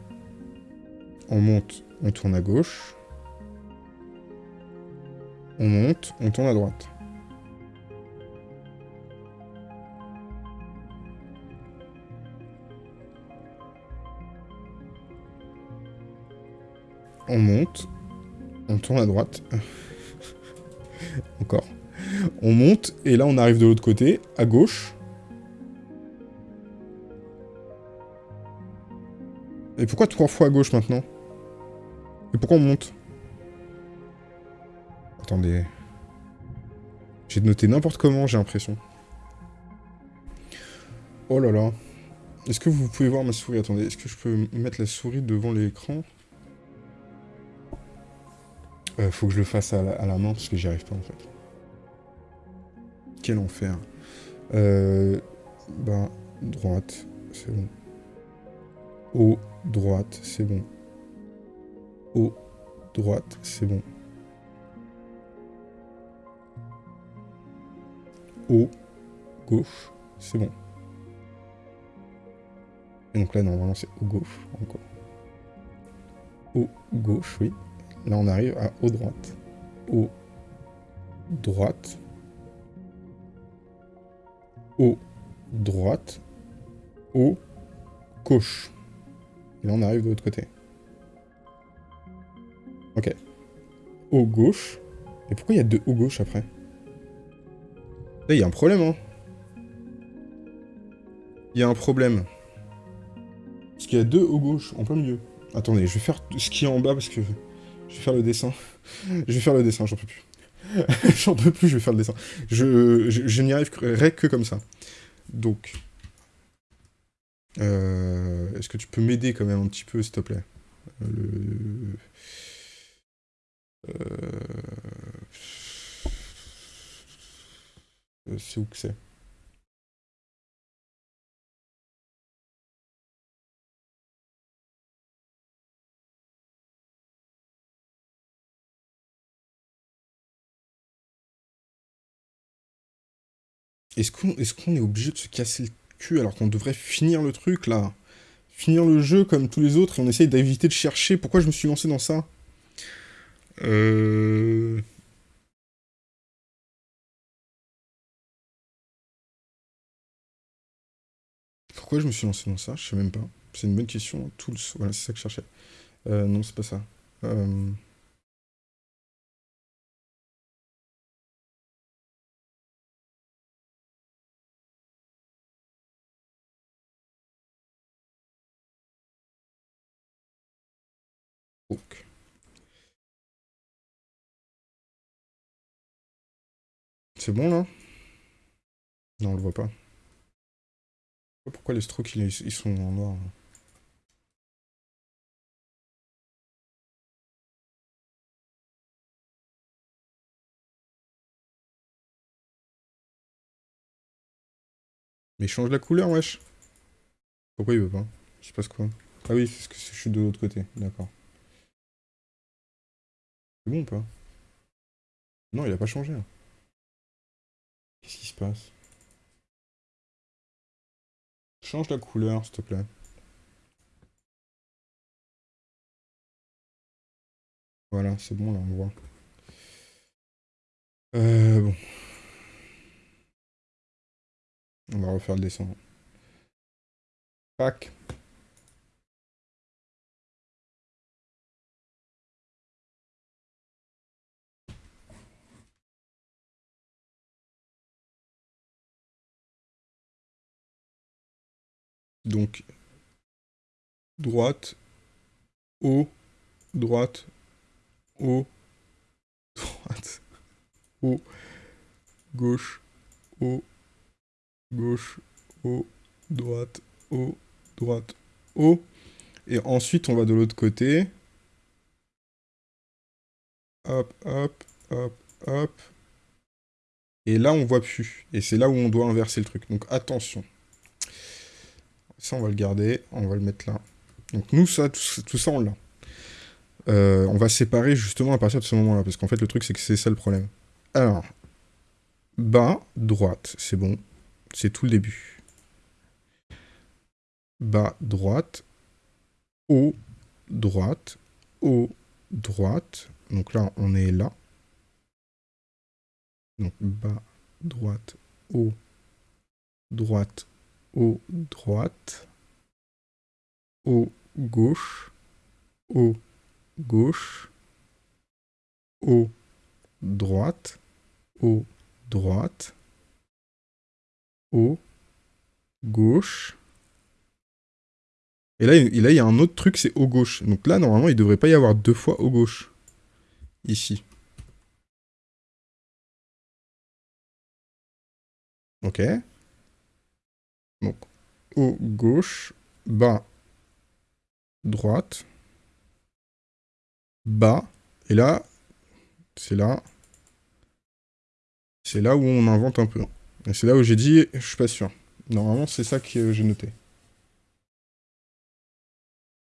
On monte, on tourne à gauche. On monte, on tourne à droite. On monte, on tourne à droite. <laughs> Encore. On monte, et là on arrive de l'autre côté, à gauche. Et pourquoi trois fois à gauche maintenant? Mais pourquoi on monte? Attendez. J'ai noté n'importe comment, j'ai l'impression. Oh là là. Est-ce que vous pouvez voir ma souris? Attendez, est-ce que je peux mettre la souris devant l'écran? Euh, Faut que je le fasse à la, main, parce que j'y arrive pas, en fait. Quel enfer. Euh... Ben, droite, c'est bon. Haut, droite, c'est bon. Haut, droite, c'est bon. Haut, gauche, c'est bon. Et donc là, normalement, c'est haut, gauche, encore. Haut, gauche, oui. Là, on arrive à haut, droite. Haut, droite. Haut, droite. Haut, gauche. Et là, on arrive de l'autre côté. Ok. Haut gauche. Et pourquoi il y a deux haut gauche après? Là, il y a un problème, hein. Il y a un problème. Parce qu'il y a deux haut gauche en plein milieu. Attendez, je vais faire ce qui est en bas parce que je vais faire le dessin. <laughs> je vais faire le dessin, j'en peux plus. <laughs> j'en peux plus, je vais faire le dessin. Je, je, n'y arriverai que comme ça. Donc, euh, est-ce que tu peux m'aider quand même un petit peu, s'il te plaît? Le... Euh... C'est où que c'est? Est-ce qu'on est, qu'on est obligé de se casser le cul alors qu'on devrait finir le truc là? Finir le jeu comme tous les autres et on essaye d'éviter de chercher? Pourquoi je me suis lancé dans ça? Euh... Pourquoi je me suis lancé dans ça? Je sais même pas. C'est une bonne question. Tools, voilà, c'est ça que je cherchais. Euh, non, c'est pas ça. Euh... C'est bon, là? Non, on le voit pas. Pourquoi les strokes, ils sont en noir là Mais change la couleur, wesh Pourquoi il veut pas? Je sais pas ce quoi. Ah oui, c'est ce que je suis de l'autre côté, d'accord. C'est bon ou pas? Non, il a pas changé. Qu'est-ce qui se passe? Change la couleur, s'il te plaît. Voilà, c'est bon, là, on voit. Euh, bon. On va refaire le dessin. Pack. Donc, droite, haut, droite, haut, <laughs> droite, haut, gauche, haut, gauche, haut, droite, haut, droite, haut. Et ensuite, on va de l'autre côté. Hop, hop, hop, hop. Et là, on voit plus. Et c'est là où on doit inverser le truc. Donc, attention. Ça, on va le garder. On va le mettre là. Donc, nous, ça, tout, ça, on l'a. Euh, on va séparer justement à partir de ce moment-là. Parce qu'en fait, le truc, c'est que c'est ça le problème. Alors, bas, droite, c'est bon. C'est tout le début. Bas, droite. Haut, droite. Haut, droite. Donc là, on est là. Donc bas, droite, haut, droite, haut, droite. Haut, gauche. Haut, gauche. Haut, droite. Haut, droite haut, gauche. Et là, il y a un autre truc, c'est haut gauche. Donc là, normalement, il devrait pas y avoir deux fois haut gauche. Ici. Ok. Donc, haut gauche, bas, droite, bas. Et là, c'est là. C'est là où on invente un peu. Et c'est là où j'ai dit, je suis pas sûr. Normalement, c'est ça que j'ai noté.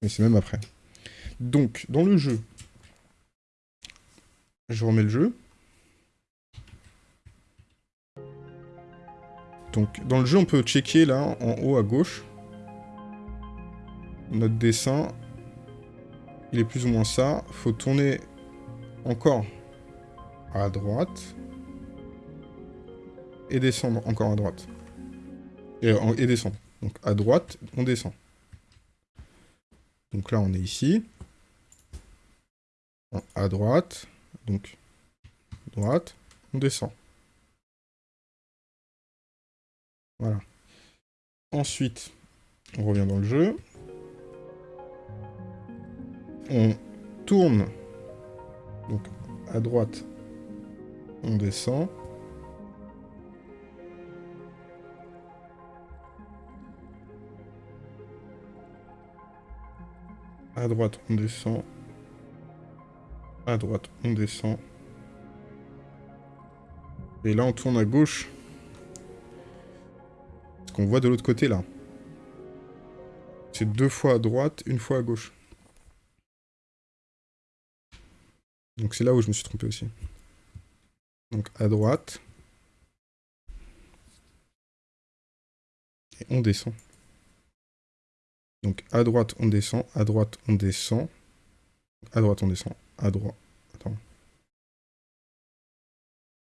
Mais c'est même après. Donc, dans le jeu, je remets le jeu. Donc, dans le jeu, on peut checker là, en haut à gauche. Notre dessin, il est plus ou moins ça. faut tourner encore à droite et descendre encore à droite. Et, et descendre. Donc à droite, on descend. Donc là, on est ici. À droite. Donc, droite, on descend. Voilà. Ensuite, on revient dans le jeu. On tourne. Donc, à droite, on descend. À droite, on descend. À droite, on descend. Et là, on tourne à gauche. Qu'on voit de l'autre côté, là. C'est deux fois à droite, une fois à gauche. Donc c'est là où je me suis trompé aussi. Donc à droite. Et on descend. Donc à droite, on descend, à droite, on descend. À droite, on descend, à droite. Attends.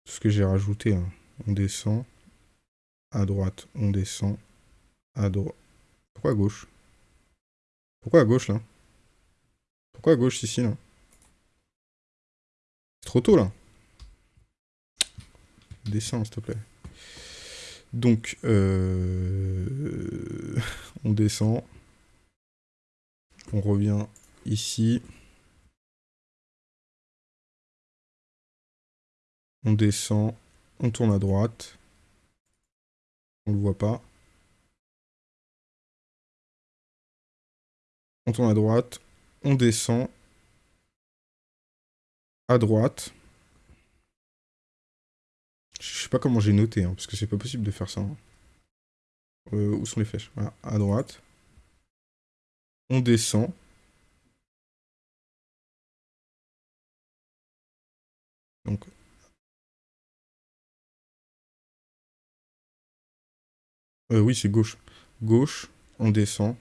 Ce que j'ai rajouté, hein. on descend. À droite, on descend. À droite. Pourquoi à gauche? Pourquoi à gauche, là? Pourquoi à gauche, ici, là? C'est trop tôt, là. Descends, s'il te plaît. Donc, euh... <laughs> on descend. On revient ici. On descend. On tourne à droite. On le voit pas. On tourne à droite. On descend. À droite. Je sais pas comment j'ai noté, hein, parce que c'est pas possible de faire ça. Hein. Euh, où sont les flèches? À droite. On descend. Donc... Euh, oui, c'est gauche. Gauche, on descend.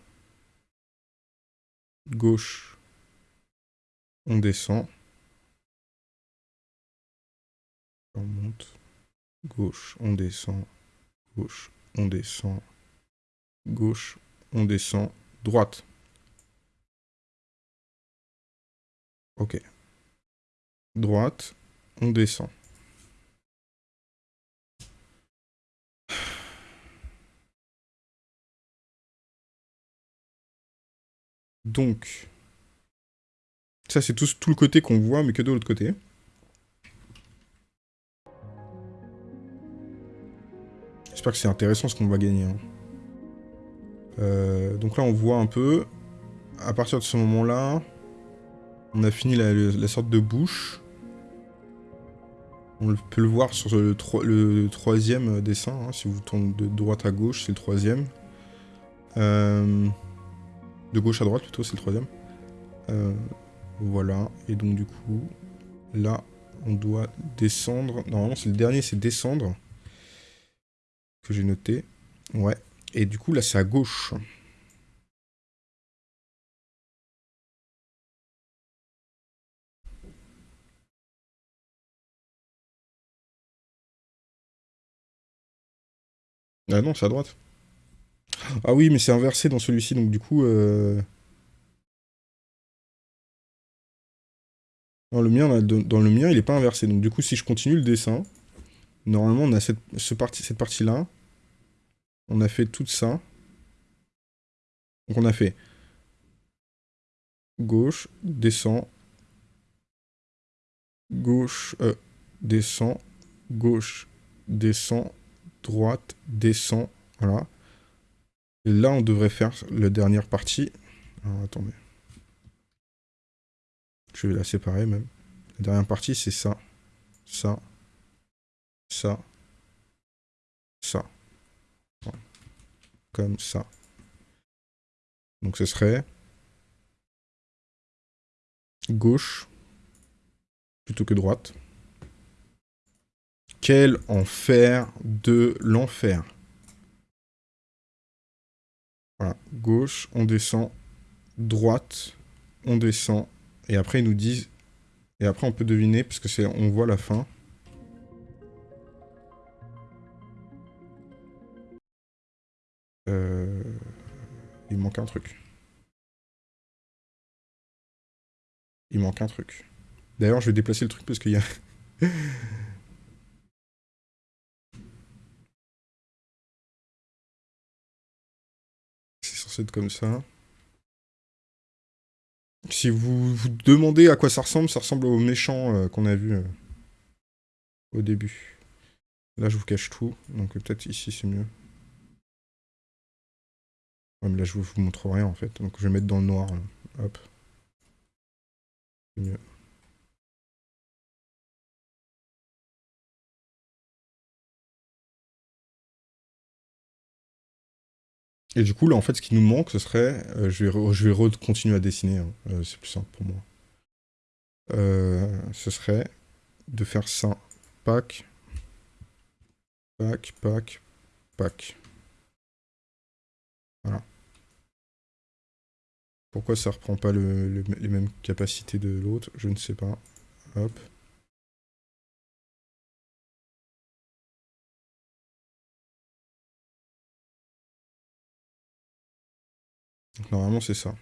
Gauche, on descend. On monte. Gauche, on descend. Gauche, on descend. Gauche, on descend. Droite. Ok. Droite, on descend. Donc, ça c'est tout, le côté qu'on voit, mais que de l'autre côté. J'espère que c'est intéressant ce qu'on va gagner. Hein. Euh, donc là, on voit un peu. À partir de ce moment-là, on a fini la, sorte de bouche. On peut le voir sur le, troisième dessin. Hein. si vous tournez de droite à gauche, c'est le troisième. Euh, de gauche à droite, plutôt, c'est le troisième. Euh, voilà. Et donc, du coup, là, on doit descendre. Normalement, c'est le dernier, c'est descendre. Que j'ai noté. Ouais. Et du coup, là, c'est à gauche. Ah non, c'est à droite. Ah oui, mais c'est inversé dans celui-ci, donc du coup... Euh... Dans le, mien, il n'est pas inversé. Donc du coup, si je continue le dessin, normalement, on a cette, ce partie, cette partie-là. On a fait tout ça. Donc on a fait gauche, descend, gauche, euh, descend, gauche, descend, droite, descend, voilà. Là, on devrait faire la dernière partie. Alors, attendez. Je vais la séparer même. La dernière partie, c'est ça, ça, ça, ça. Comme ça. Donc ce serait gauche plutôt que droite. Quel enfer de l'enfer. Voilà, gauche, on descend, droite, on descend, et après ils nous disent, et après on peut deviner, parce que c'est, on voit la fin. Euh, il manque un truc. Il manque un truc. D'ailleurs, je vais déplacer le truc parce qu'il y a... <laughs> Comme ça. Si vous vous demandez à quoi ça ressemble, ça ressemble au méchant euh, qu'on a vu euh, au début. Là, je vous cache tout, donc peut-être ici c'est mieux. Là, je vous montre rien, en fait. Donc, je vais mettre dans le noir. Hop. Et du coup, là, en fait, ce qui nous manque, ce serait... Euh, je vais, je vais continuer à dessiner. Hein. Euh, c'est plus simple pour moi. Euh, ce serait de faire ça. Pack. Pack, pack, pack. Voilà. Pourquoi ça reprend pas les mêmes capacités de l'autre? Je ne sais pas. Hop. Normalement c'est ça.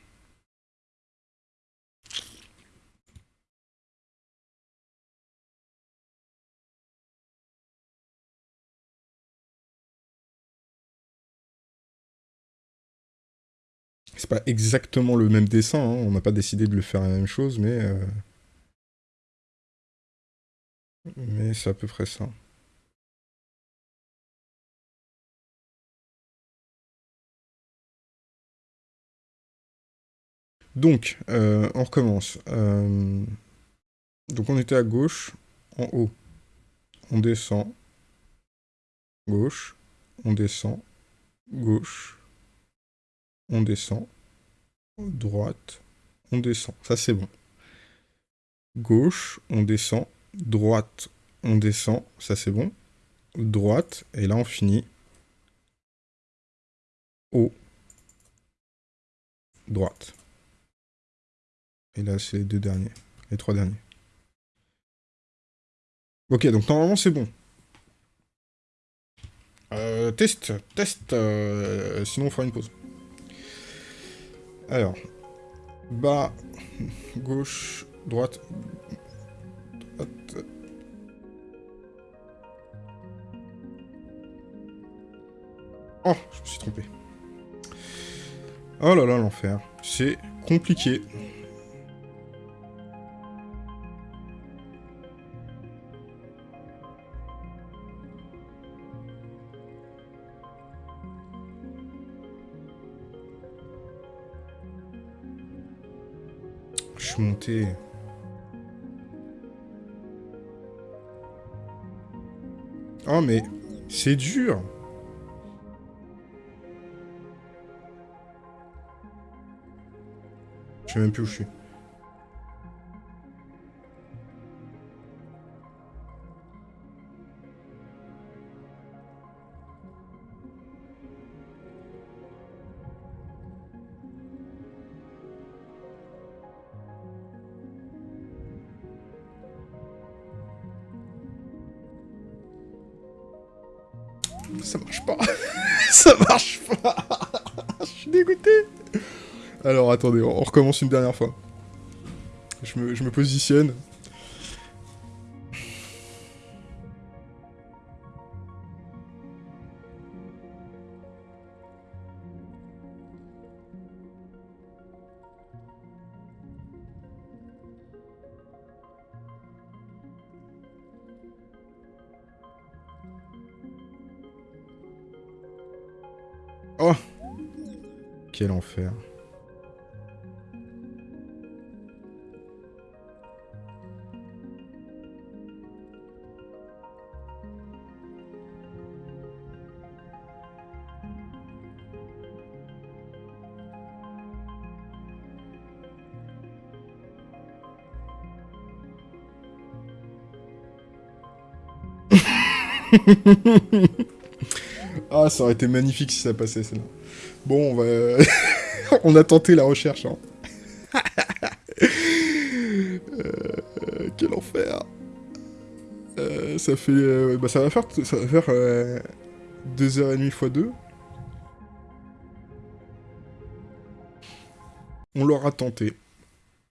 C'est pas exactement le même dessin, hein. on n'a pas décidé de le faire la même chose, mais... Euh, mais c'est à peu près ça. Donc, euh, on recommence. Euh, donc on était à gauche, en haut. On descend. Gauche, on descend. gauche, on descend, droite, on descend. Ça, c'est bon. Gauche, on descend, droite, on descend. Ça, c'est bon. Droite, et là, on finit. Haut, droite. Et là, c'est les deux derniers. Les trois derniers. Ok, donc normalement, c'est bon. Euh, test, test, euh, sinon on fera une pause. Alors, bas, gauche, droite, droite. Oh, je me suis trompé. Oh là là, l'enfer. C'est compliqué. Suis. Oh mais... C'est dur Je sais même plus où je suis. Alors attendez, on recommence une dernière fois. Je me, je me positionne. Oh Quel enfer. <laughs> ah, ça aurait été magnifique si ça passait, celle-là. Bon, on va... <laughs> on a tenté la recherche, hein. <laughs> euh, quel enfer. Euh, ça fait... Euh, bah, ça va faire... Ça va faire... 2h30 x 2. On l'aura tenté.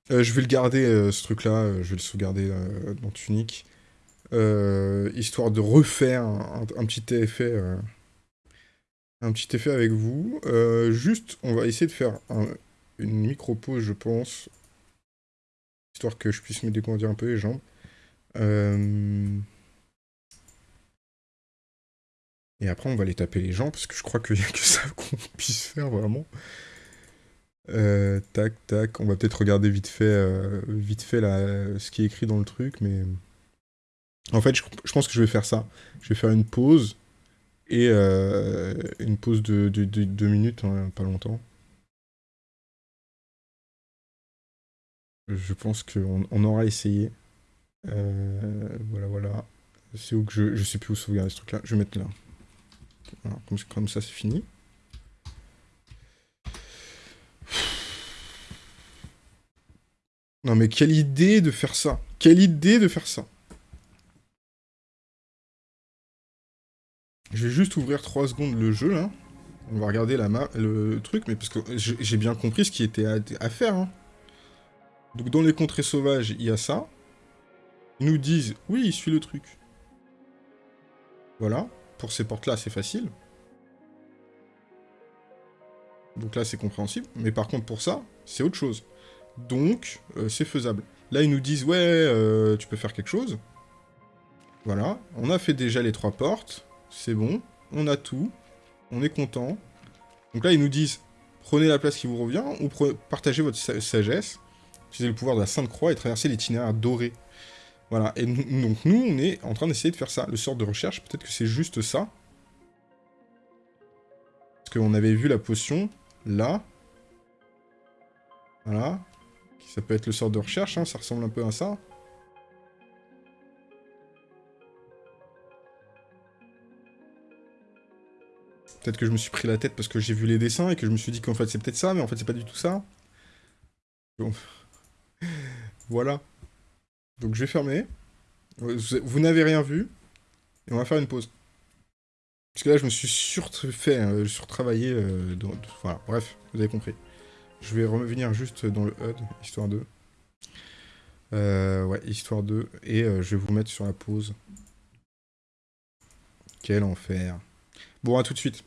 je vais le garder, ce truc-là. je vais le sauvegarder dans Tunic. Euh, histoire de refaire un, petit effet un petit effet avec vous. Euh, juste, on va essayer de faire une micro-pause, je pense, histoire que je puisse me décondir un peu les jambes. Euh, et après, on va aller taper les gens, parce que je crois qu'il n'y a que ça qu'on puisse faire, vraiment. tac, tac, on va peut-être regarder vite fait, vite fait là, ce qui est écrit dans le truc, mais... En fait, je, pense que je vais faire ça. Je vais faire une pause, et euh, une pause de, deux minutes, hein, pas longtemps. Je pense qu'on on aura essayé. Euh, voilà, voilà. C'est où que je... Je sais plus où sauvegarder ce truc-là. Je vais mettre là. comme ça, c'est fini. Non mais quelle idée de faire ça Quelle idée de faire ça Je vais juste ouvrir 3 secondes le jeu, là. On va regarder la le truc, mais parce que j'ai bien compris ce qui était à, faire. Hein. Donc dans les contrées sauvages, il y a ça. Ils nous disent, oui, il suit le truc. Voilà. Pour ces portes-là, c'est facile. Donc là, c'est compréhensible. Mais par contre, pour ça, c'est autre chose. Donc, euh, c'est faisable. Là, ils nous disent, ouais, euh, tu peux faire quelque chose. Voilà. On a fait déjà les trois portes c'est bon, on a tout, on est content. Donc là, ils nous disent, prenez la place qui vous revient, ou partagez votre sagesse, utilisez le pouvoir de la Sainte Croix et traversez l'itinéraire doré. Voilà, et donc nous, on est en train d'essayer de faire ça. Le sort de recherche, peut-être que c'est juste ça. Parce qu'on avait vu la potion, là. Voilà. Ça peut être le sort de recherche, hein, ça ressemble un peu à ça. Peut-être que je me suis pris la tête parce que j'ai vu les dessins et que je me suis dit qu'en fait c'est peut-être ça, mais en fait c'est pas du tout ça. <laughs> Voilà. Donc je vais fermer. Vous n'avez rien vu. Et on va faire une pause. Parce que là je me suis surfait, hein, surtravaillé. Euh, voilà, bref, vous avez compris. Je vais revenir juste dans le HUD, histoire 2. Euh, ouais, histoire 2. Et euh, je vais vous mettre sur la pause. Quel enfer. Bon, à tout de suite.